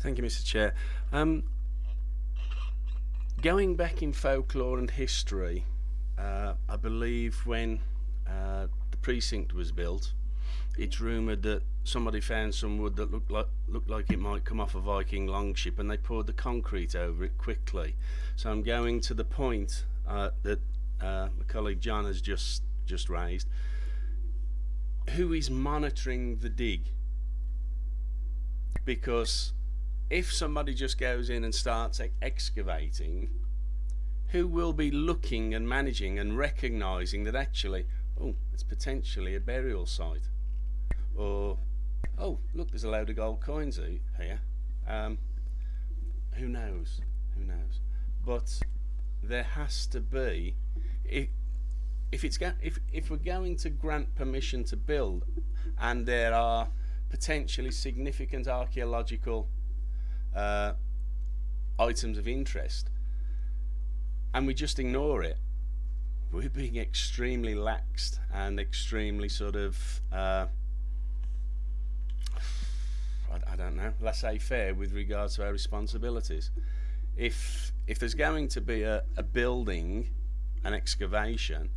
Thank you, Mr. Chair. Um, going back in folklore and history, uh, I believe when uh, the precinct was built, it's rumoured that somebody found some wood that looked like looked like it might come off a Viking longship, and they poured the concrete over it quickly. So I'm going to the point uh, that uh, my colleague John has just just raised. Who is monitoring the dig? Because if somebody just goes in and starts e- excavating, who will be looking and managing and recognising that actually, oh, it's potentially a burial site, or oh, look, there's a load of gold coins here. Um, who knows? Who knows? But there has to be, if if it's if if we're going to grant permission to build, and there are potentially significant archaeological uh, items of interest, and we just ignore it, we're being extremely laxed and extremely sort of, uh, I, I don't know, laissez-faire with regards to our responsibilities. If if there's going to be a, a building, an excavation,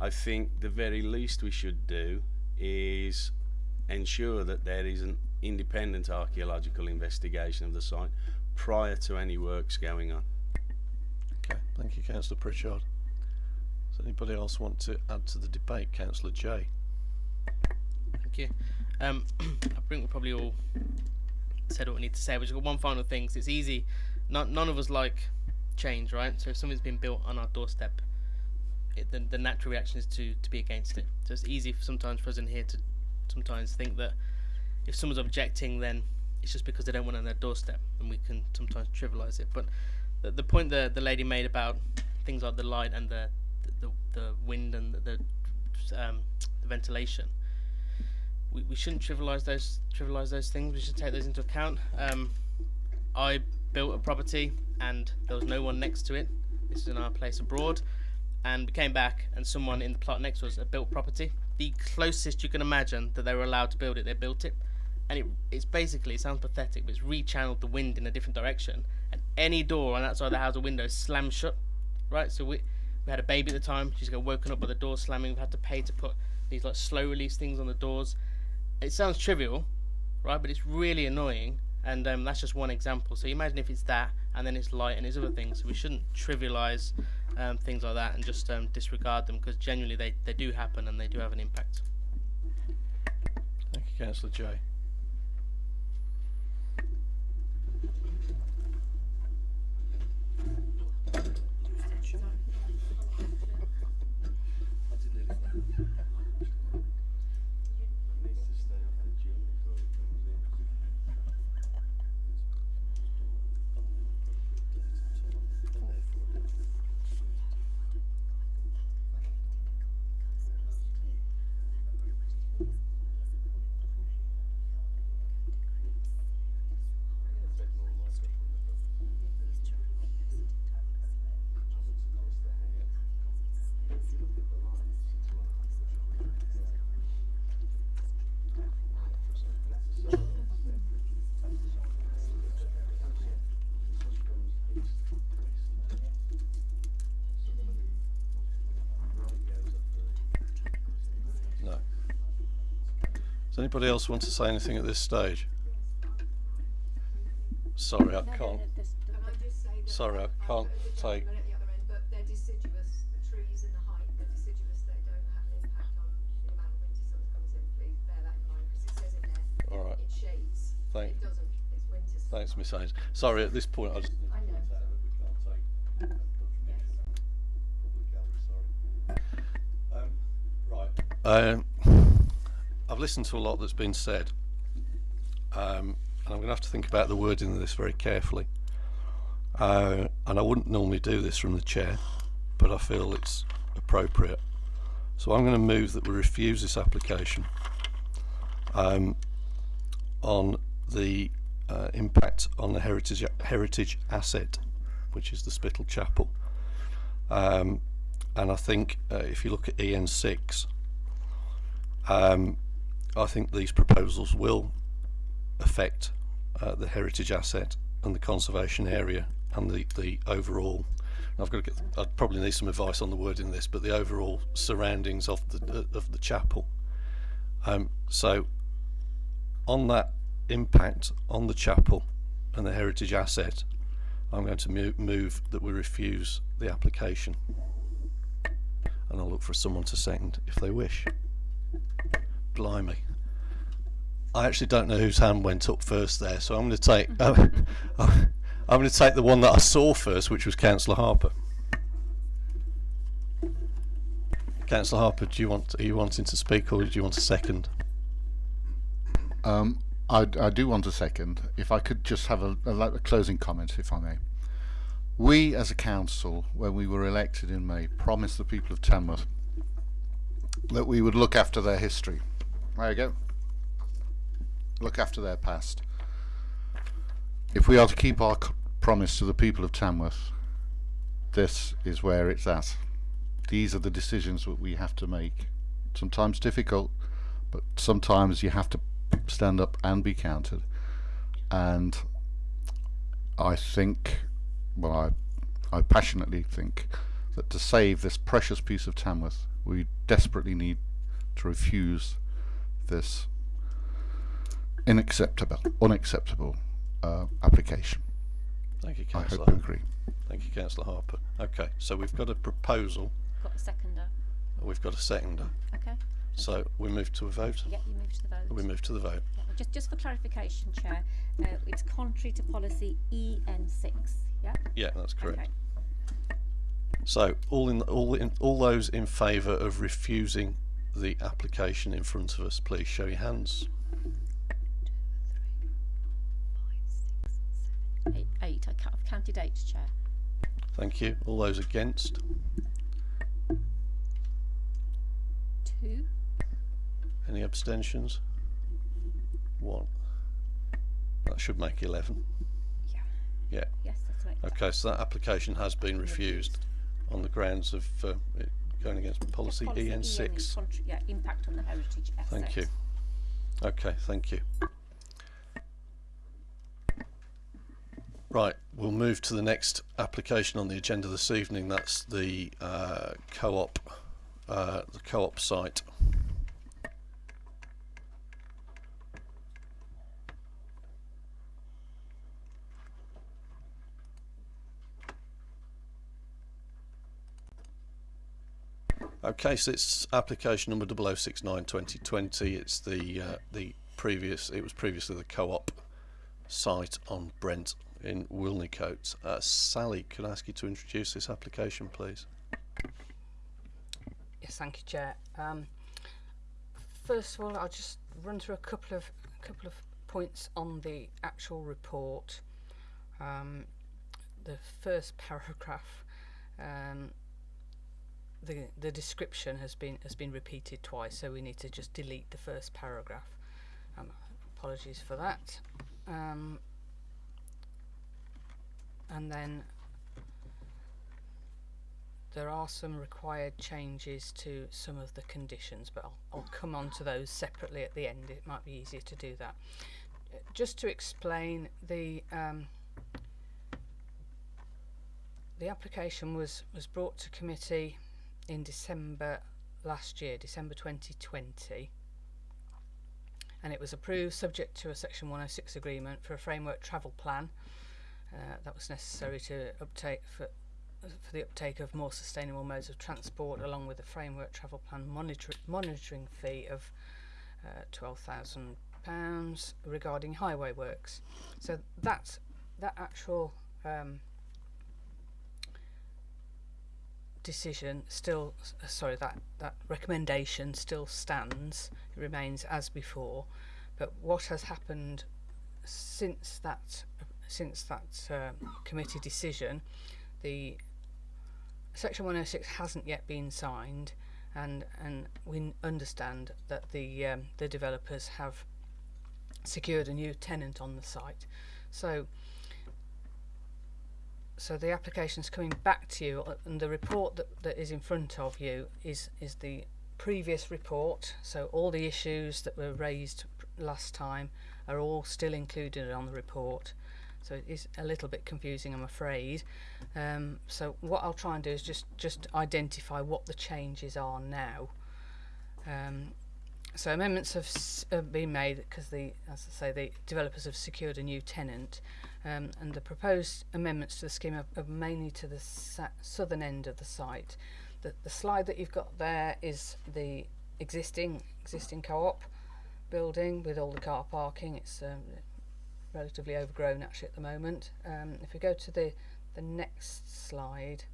I think the very least we should do is ensure that there is an independent archaeological investigation of the site prior to any works going on. Okay. Thank you, Councillor Pritchard. Does anybody else want to add to the debate? Councillor Jay. Thank you. Um, I think we probably all said what we need to say. We've just got one final thing. 'cause it's easy. None, none of us like change, right? So if something's been built on our doorstep, it, the, the natural reaction is to, to be against it. So it's easy for sometimes for us in here to sometimes think that if someone's objecting, then it's just because they don't want it on their doorstep, and we can sometimes trivialise it. But the, the point that the lady made about things like the light and the the, the, the wind and the, the um, the ventilation. We, we shouldn't trivialise those trivialise those things. We should take those into account. Um, I built a property and there was no one next to it. This is in our place abroad, and we came back and someone in the plot next to us had built property. The closest you can imagine that they were allowed to build it, they built it, and it, it's basically it sounds pathetic, but it's rechanneled the wind in a different direction, and any door on that side of the house or window slammed shut. Right, so we we had a baby at the time. She's got woken up by the door slamming. We've had to pay to put these like slow release things on the doors. It sounds trivial, right? But it's really annoying, and um, that's just one example. So imagine if it's that, and then it's light and it's other things. So we shouldn't trivialize um, things like that and just um, disregard them because genuinely they, they do happen and they do have an impact. Thank you, Councillor Jay. Anybody else want to say anything at this stage? Sorry, I can't. Can I just say that Sorry, I can't take- gentleman at the other end, but they're deciduous, the trees and the height, they're deciduous, they don't have an impact on the amount of winter sun that comes in, please bear that in mind, because it says in there, All right. Thank- it doesn't, it's winter. Thanks, Miss Hayes. Sorry, at this point, I just. I know. Um, right. Um, I've listened to a lot that's been said, um, and I'm going to have to think about the wording of this very carefully. Uh, and I wouldn't normally do this from the chair, but I feel it's appropriate. So I'm going to move that we refuse this application um, on the uh, impact on the heritage heritage asset, which is the Spittal Chapel. Um, and I think uh, if you look at EN6, um, I think these proposals will affect uh, the heritage asset and the conservation area and the, the overall I've got to get I'd probably need some advice on the wording of this but the overall surroundings of the uh, of the chapel. Um, so on that impact on the chapel and the heritage asset I'm going to move that we refuse the application. And I'll look for someone to second if they wish blimey I actually don't know whose hand went up first there, so I'm going to take uh, I'm going to take the one that I saw first, which was Councillor Harper. Councillor Harper, do you want are you wanting to speak, or do you want a second? Um, I, I do want a second. If I could just have a, a, a closing comment, if I may. We, as a council, when we were elected in May, promised the people of Tamworth that we would look after their history. There you go look after their past. If we are to keep our promise to the people of Tamworth, this is where it's at. These are the decisions that we have to make. Sometimes difficult, but sometimes you have to stand up and be counted. And I think, well, I, I passionately think that to save this precious piece of Tamworth, we desperately need to refuse this unacceptable, unacceptable uh, application. Thank you, Councillor. I hope you agree. Thank you, Councillor Harper. Okay, so we've got a proposal. Got a seconder. We've got a seconder. Okay. So we move to a vote. Yeah, you move to the vote. We move to the vote. Yeah, just, just for clarification, Chair, uh, it's contrary to policy EN6. Yeah. Yeah, that's correct. Okay. So all in all in all those in favour of refusing the application in front of us, please show your hands. Eight. eight. I've counted eight, Chair. Thank you. All those against? Two. Any abstentions? One. That should make 11. Yeah. Yeah. Yes, that's right. Okay, so that application has been refused on the grounds of uh, it going against policy, Policy EN6. contra- yeah, impact on the heritage assets. Thank you. Okay, thank you. Right, we'll move to the next application on the agenda this evening. That's the uh, co-op, uh, the co-op site. Okay, so it's application number 0069 2020. It's the uh, the previous. It was previously the co-op site on Brent in Wilnecote. Uh, Sally, could I ask you to introduce this application, please? Yes, thank you, Chair. Um, first of all, I'll just run through a couple of a couple of points on the actual report. Um, the first paragraph, um, the the description has been has been repeated twice, so we need to just delete the first paragraph. Um, apologies for that. Um, and then there are some required changes to some of the conditions, but I'll, I'll come on to those separately at the end. It might be easier to do that. Just to explain, the um, the application was was brought to committee in December last year, December 2020, and it was approved subject to a Section 106 agreement for a framework travel plan uh, that was necessary to uptake for for the uptake of more sustainable modes of transport, along with a framework travel plan monitor- monitoring fee of uh, twelve thousand pounds regarding highway works. So that's that actual um, decision still, uh, sorry, that that recommendation still stands. It remains as before. But what has happened since that since that uh, committee decision, the Section 106 hasn't yet been signed, and and we understand that the um, the developers have secured a new tenant on the site. So so the application's coming back to you, uh, and the report that, that is in front of you is is the previous report. So all the issues that were raised last time are all still included on the report. So it is a little bit confusing, I'm afraid. Um, so what I'll try and do is just just identify what the changes are now. Um, so amendments have, been made because the, as I say, the developers have secured a new tenant, um, and the proposed amendments to the scheme are, are mainly to the southern end of the site. The, the slide that you've got there is the existing existing co-op building with all the car parking. It's um, relatively overgrown actually at the moment. Um, if we go to the the next slide,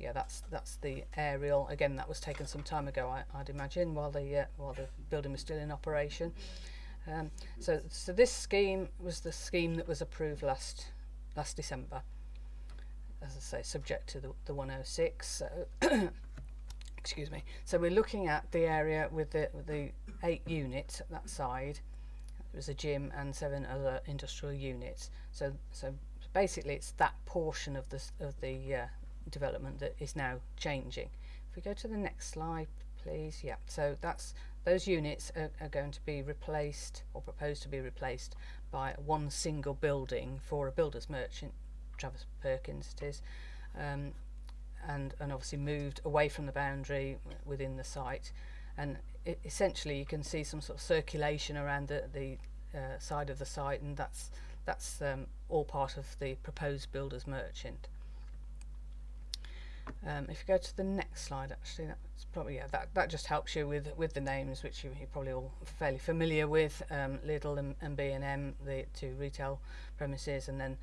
yeah, that's that's the aerial. Again, that was taken some time ago, I, I'd imagine, while the uh, while the building was still in operation. Um, so so this scheme was the scheme that was approved last last December. As I say, subject to the the 106. So excuse me. So we're looking at the area with the with the eight units at that side. It was a gym and seven other industrial units. So so basically, it's that portion of the of the uh, development that is now changing. If we go to the next slide, please. Yeah. So that's those units are, are going to be replaced or proposed to be replaced by one single building for a builder's merchant, Travis Perkins it is, um, and and obviously moved away from the boundary within the site, and i essentially you can see some sort of circulation around the the uh, side of the site, and that's that's um, all part of the proposed builder's merchant. Um, if you go to the next slide, actually, that's probably yeah, that, that just helps you with with the names, which you, you're probably all fairly familiar with. Um, Lidl and, B and M, the two retail premises, and then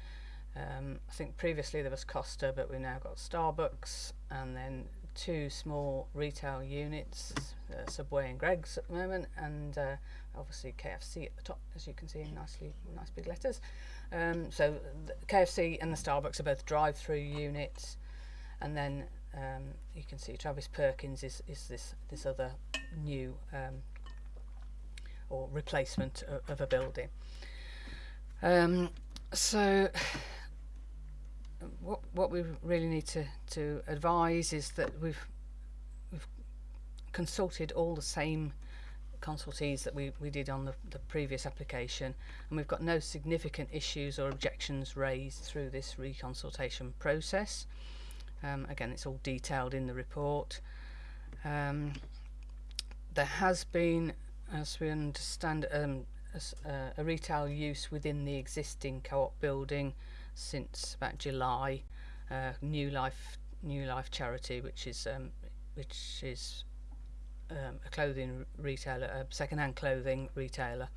um, I think previously there was Costa, but we've now got Starbucks, and then two small retail units, uh, Subway and Greggs at the moment, and uh, obviously KFC at the top, as you can see in nicely nice big letters. Um, so KFC and the Starbucks are both drive-through units and then um, you can see Travis Perkins is, is this this other new um, or replacement of, of a building. Um, so what what we really need to, to advise is that we've we've consulted all the same consultees that we, we did on the, the previous application and we've got no significant issues or objections raised through this reconsultation process. Um, again, it's all detailed in the report. Um, there has been, as we understand, um, a, uh, a retail use within the existing co-op building since about July. Uh, New Life, New Life Charity, which is um, which is um, a clothing retailer, a second-hand clothing retailer,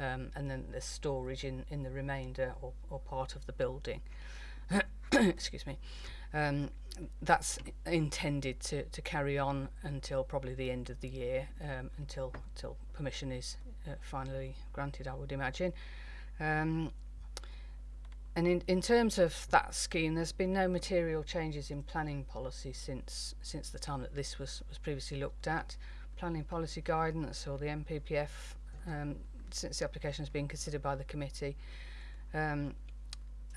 um, and then there's storage in, in the remainder or, or part of the building. Excuse me. um, that's intended to, to carry on until probably the end of the year, um, until, until permission is uh, finally granted, I would imagine. Um, and in, in terms of that scheme, there's been no material changes in planning policy since since the time that this was, was previously looked at. Planning policy guidance or the MPPF, um, since the application has been considered by the committee, um,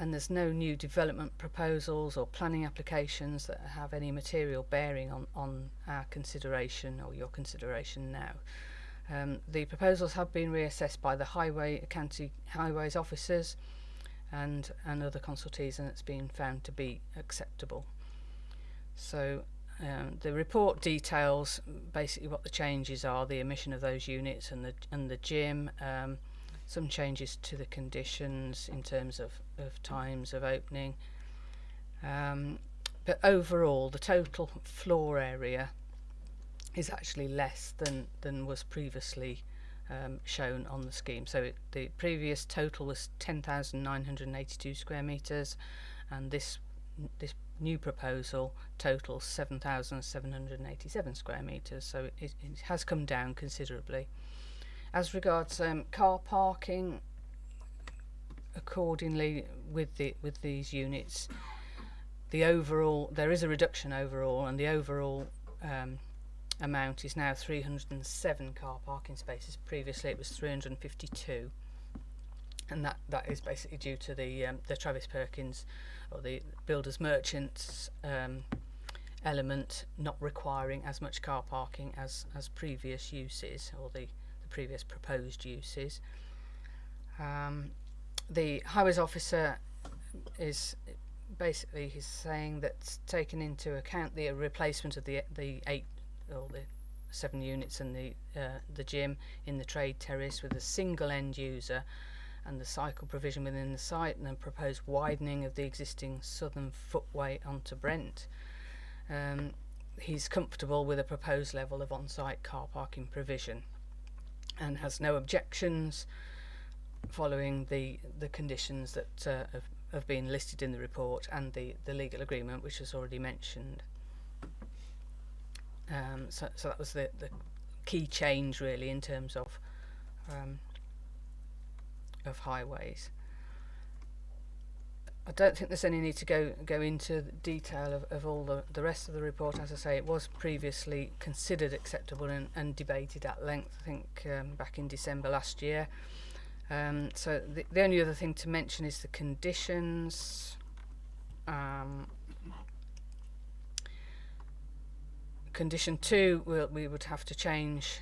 and there's no new development proposals or planning applications that have any material bearing on, on our consideration or your consideration now. Um, the proposals have been reassessed by the Highway County Highways officers and, and other consultees and it's been found to be acceptable. So um, the report details basically what the changes are, the emission of those units and the, and the gym, um, some changes to the conditions in terms of, of times of opening. Um, but overall, the total floor area is actually less than, than was previously um, shown on the scheme. So it, the previous total was 10,982 square metres and this this new proposal totals 7,787 square metres. So it, it, has come down considerably. As regards um, car parking, accordingly with the with these units. The overall there is a reduction overall, and the overall um, amount is now 307 car parking spaces. Previously, it was 352, and that that is basically due to the um, the Travis Perkins or the builders merchants um, element not requiring as much car parking as as previous uses or the, the previous proposed uses. Um, the highways officer is basically he's saying that taking into account the replacement of the the eight or the seven units and the uh, the gym in the trade terrace with a single end user and the cycle provision within the site and the proposed widening of the existing southern footway onto Brent. Um, he's comfortable with a proposed level of on-site car parking provision and has no objections following the the conditions that uh, have, have been listed in the report and the, the legal agreement which was already mentioned. Um, so, so that was the, the key change really in terms of um, of highways. I don't think there's any need to go go into detail of, of all the, the rest of the report. As I say, it was previously considered acceptable and, and debated at length, I think, um, back in December last year. Um, so the, the only other thing to mention is the conditions. Um, condition two, we'll, we would have to change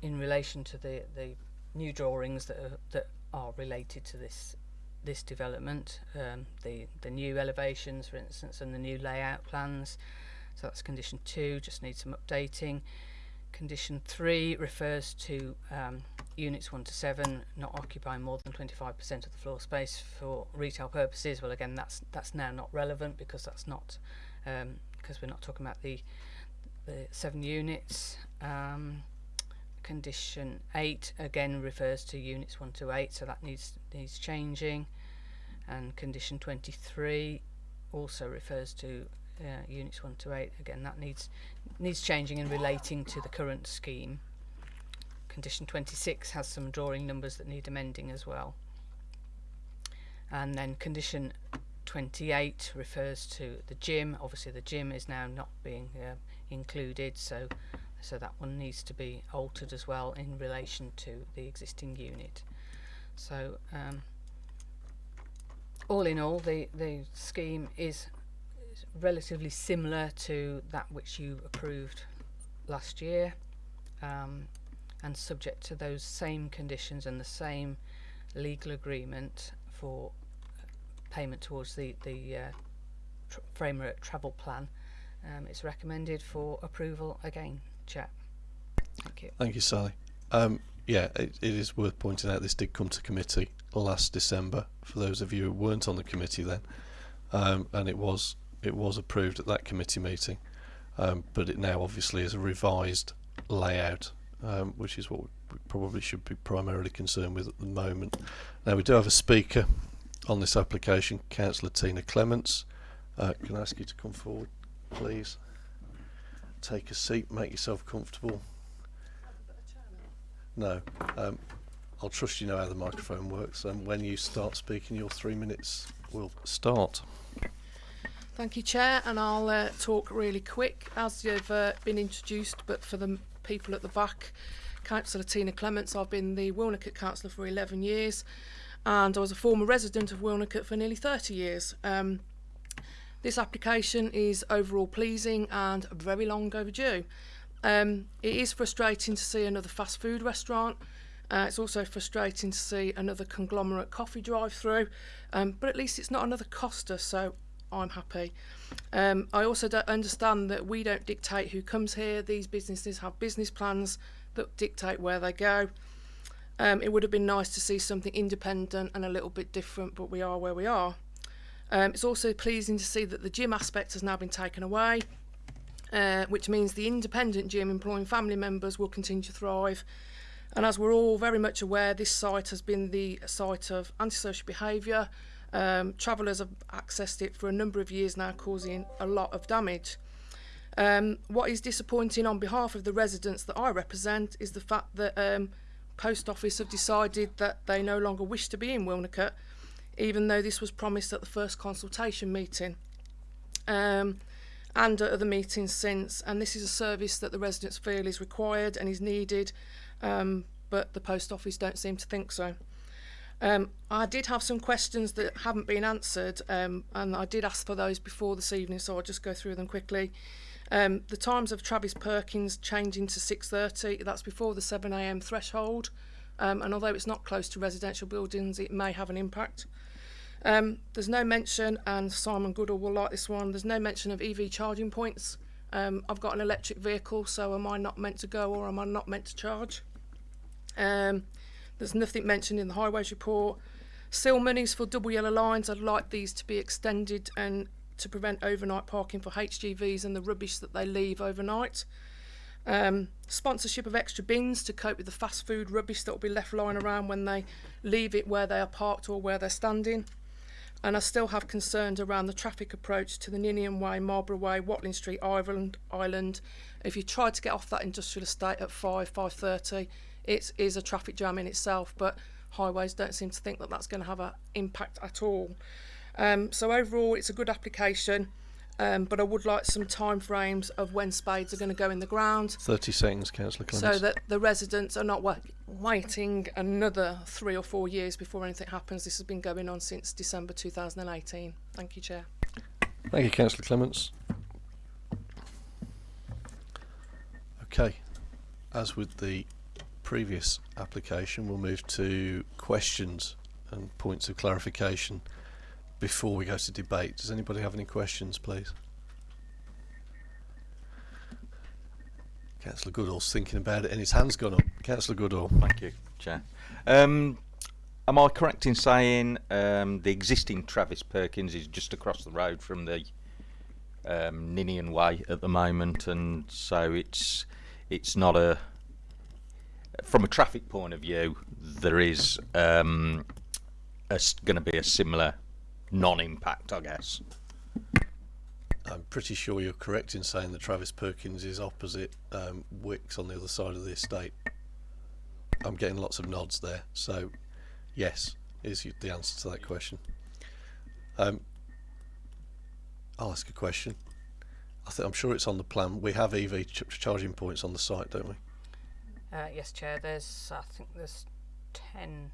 in relation to the, the new drawings that are, that are related to this this development. Um, the the new elevations, for instance, and the new layout plans. So that's condition two. Just needs some updating. Condition three refers to um, units one to seven not occupying more than 25% of the floor space for retail purposes. Well, again, that's that's now not relevant because that's not um, because we're not talking about the the seven units. Um, condition 8 again refers to units 1 to 8 so that needs needs changing and condition 23 also refers to uh, units 1 to 8 again that needs needs changing and relating to the current scheme condition 26 has some drawing numbers that need amending as well. And then condition 28 refers to the gym. Obviously the gym is now not being uh, included so so that one needs to be altered as well in relation to the existing unit. So um, all in all the the scheme is relatively similar to that which you approved last year. Um, and subject to those same conditions and the same legal agreement for payment towards the the uh, tr framework travel plan um, it's recommended for approval again Chair. Thank you. Thank you, Sally. Um, yeah, it, it is worth pointing out this did come to committee last December. For those of you who weren't on the committee then, um, and it was it was approved at that committee meeting, um, but it now obviously is a revised layout, um, which is what we probably should be primarily concerned with at the moment. Now we do have a speaker on this application, Councillor Tina Clements. Uh, can I ask you to come forward, please? take a seat, make yourself comfortable. No, um, I'll trust you know how the microphone works, and when you start speaking, your three minutes will start. Thank you, Chair, and I'll uh, talk really quick as you've uh, been introduced, but for the people at the back, Councillor Tina Clements, I've been the Wilnecote Councillor for 11 years, and I was a former resident of Wilnecote for nearly 30 years. Um, this application is overall pleasing and very long overdue. Um, it is frustrating to see another fast food restaurant. Uh, it's also frustrating to see another conglomerate coffee drive-through, um, but at least it's not another Costa, so I'm happy. Um, I also understand that we don't dictate who comes here. These businesses have business plans that dictate where they go. Um, it would have been nice to see something independent and a little bit different, but we are where we are. Um, it's also pleasing to see that the gym aspect has now been taken away, uh, which means the independent gym employing family members will continue to thrive. And as we're all very much aware, this site has been the site of antisocial behaviour. Um, travellers have accessed it for a number of years now, causing a lot of damage. Um, what is disappointing on behalf of the residents that I represent is the fact that um, Post Office have decided that they no longer wish to be in Wilnecote even though this was promised at the first consultation meeting. Um, and at other meetings since, and this is a service that the residents feel is required and is needed, um, but the post office don't seem to think so. Um, I did have some questions that haven't been answered, um, and I did ask for those before this evening, so I'll just go through them quickly. Um, the times of Travis Perkins changing to 6.30, that's before the 7am threshold, um, and although it's not close to residential buildings, it may have an impact. Um, there's no mention, and Simon Goodall will like this one, there's no mention of EV charging points. Um, I've got an electric vehicle, so am I not meant to go or am I not meant to charge? Um, there's nothing mentioned in the highways report. Still monies for double yellow lines, I'd like these to be extended and to prevent overnight parking for HGVs and the rubbish that they leave overnight. Um, sponsorship of extra bins to cope with the fast food rubbish that will be left lying around when they leave it where they are parked or where they're standing. And I still have concerns around the traffic approach to the Ninian Way, Marlborough Way, Watling Street, Ireland, Island. If you try to get off that industrial estate at 5, 5.30, it is a traffic jam in itself, but highways don't seem to think that that's going to have an impact at all. Um, so overall, it's a good application. Um, but I would like some time frames of when spades are going to go in the ground 30 seconds, Councillor Clements. so that the residents are not wa- waiting another three or four years before anything happens. This has been going on since December 2018. Thank you, Chair. Thank you, Councillor Clements. Okay, as with the previous application, we'll move to questions and points of clarification before we go to debate. Does anybody have any questions, please? Councillor Goodall's thinking about it and his hand's gone up. Councillor Goodall. Thank you, Chair. Um, am I correct in saying um, the existing Travis Perkins is just across the road from the um, Ninian Way at the moment, and so it's it's not a from a traffic point of view there is um, going to be a similar non-impact, I guess. I'm pretty sure you're correct in saying that Travis Perkins is opposite um, Wickes on the other side of the estate. I'm getting lots of nods there, so yes is the answer to that question. Um, I'll ask a question. I think I'm sure it's on the plan. We have EV ch- charging points on the site, don't we? Uh, yes, Chair. There's, I think there's 10,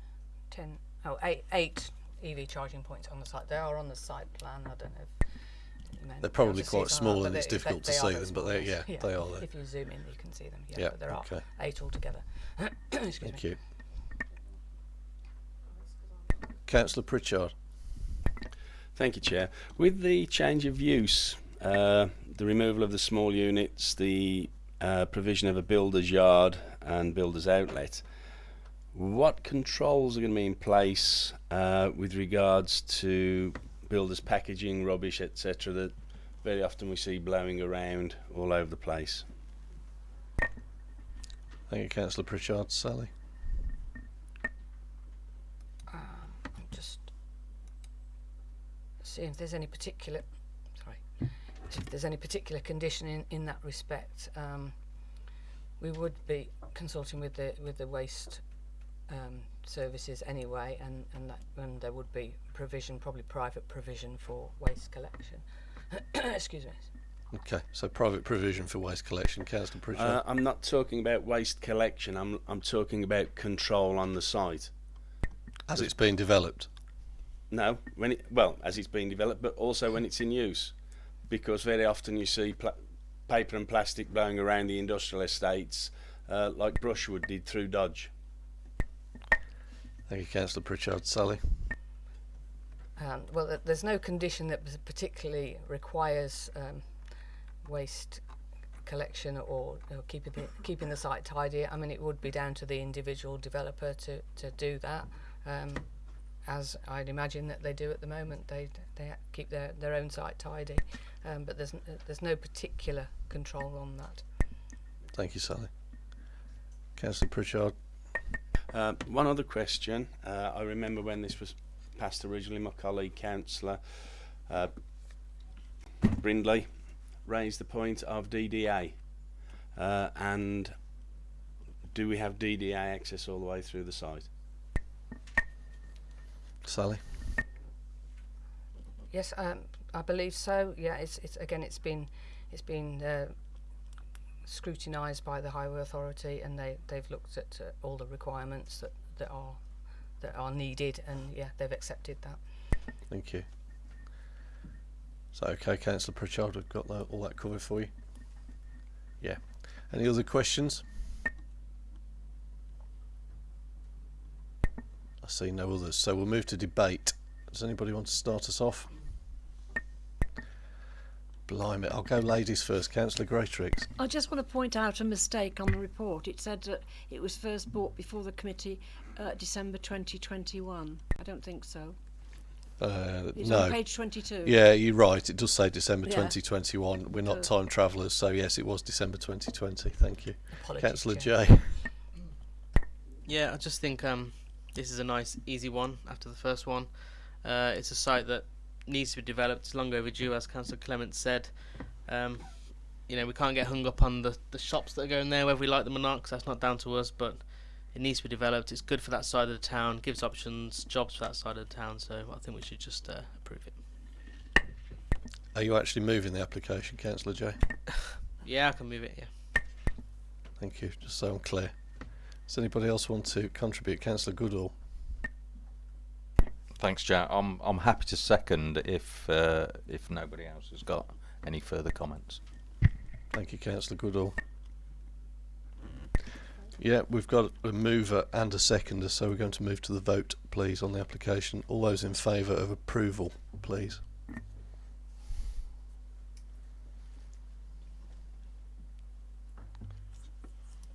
10, oh, eight, eight EV charging points on the site. They are on the site plan. I don't know if They're probably quite small not, and it's difficult to they are see them, but they- yes. yeah, they are there. If you zoom in, you can see them. Yeah, Yeah, but there are eight altogether. Excuse Thank me. you. Councillor Pritchard. Thank you, Chair. With the change of use, uh, the removal of the small units, the uh, provision of a builder's yard and builder's outlet, what controls are going to be in place uh, with regards to builders packaging rubbish, etc., that very often we see blowing around all over the place? Thank you, Councillor Pritchard. Sally. Um, I'm just seeing if there's any particular, sorry, if there's any particular condition in, in that respect. Um, we would be consulting with the with the waste um, services anyway, and and that and there would be provision, probably private provision for waste collection. Excuse me. Okay, so private provision for waste collection. Councillor Pritchard. Uh, I'm not talking about waste collection. I'm I'm talking about control on the site. As it's being developed. No, when it well as it's being developed, but also when it's in use, because very often you see pla- paper and plastic blowing around the industrial estates, uh, like Brushwood did through Dodge. Thank you, Councillor Pritchard. Sally. Um, well, there's no condition that particularly requires um, waste collection or, or keeping the, keeping the site tidy. I mean, it would be down to the individual developer to, to do that, um, as I'd imagine that they do at the moment. They they keep their, their own site tidy, um, but there's n- there's no particular control on that. Thank you, Sally. Councillor Pritchard. Uh, one other question. Uh, I remember when this was passed originally, my colleague councillor uh, Brindley raised the point of DDA, uh, and do we have DDA access all the way through the site? Sally. Yes, um, I believe so. Yeah, it's, it's again, it's been, it's been uh, scrutinised by the Highway Authority, and they they've looked at uh, all the requirements that, that are that are needed, and yeah, they've accepted that. Thank you. So, okay, Councillor Pritchard, I've got that, all that covered for you. Yeah. Any other questions? I see no others, so we'll move to debate. Does anybody want to start us off? Blimey, I'll go ladies first. Councillor Greatrix. I just want to point out a mistake on the report. It said that it was first brought before the committee uh, December 2021. I don't think so. Uh, It's no. page 22. Yeah, you're right. It does say December Yeah. 2021. We're not Good. time travellers, so yes, it was December 2020. Thank you. Councillor Chair. J. Yeah, I just think um, this is a nice, easy one after the first one. Uh, it's a site that needs to be developed. It's long overdue, as Councillor Clement said. Um, you know, we can't get hung up on the, the shops that are going there, whether we like them or not, 'cause that's not down to us. But it needs to be developed. It's good for that side of the town, gives options, jobs for that side of the town. So I think we should just uh, approve it. Are you actually moving the application, Councillor J? Yeah, I can move it. Yeah. Thank you. Just so I'm clear. Does anybody else want to contribute? Councillor Goodall. Thanks, Jack. I'm I'm happy to second if uh, if nobody else has got any further comments. Thank you, Councillor Goodall. Yeah, we've got a mover and a seconder, so we're going to move to the vote, please, on the application. All those in favour of approval, please.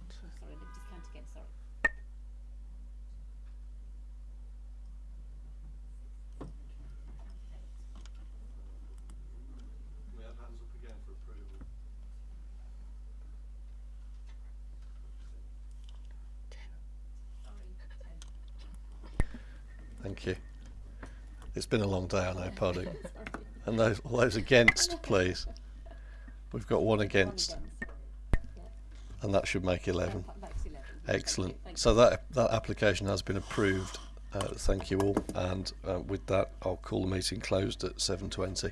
Sorry, let me just count again, sorry. Thank you. It's been a long day, I know, pardon. And those, all those against, please. We've got one against, and that should make 11. 11. Excellent. So that that application has been approved. Uh, thank you all. And uh, with that, I'll call the meeting closed at 7:20.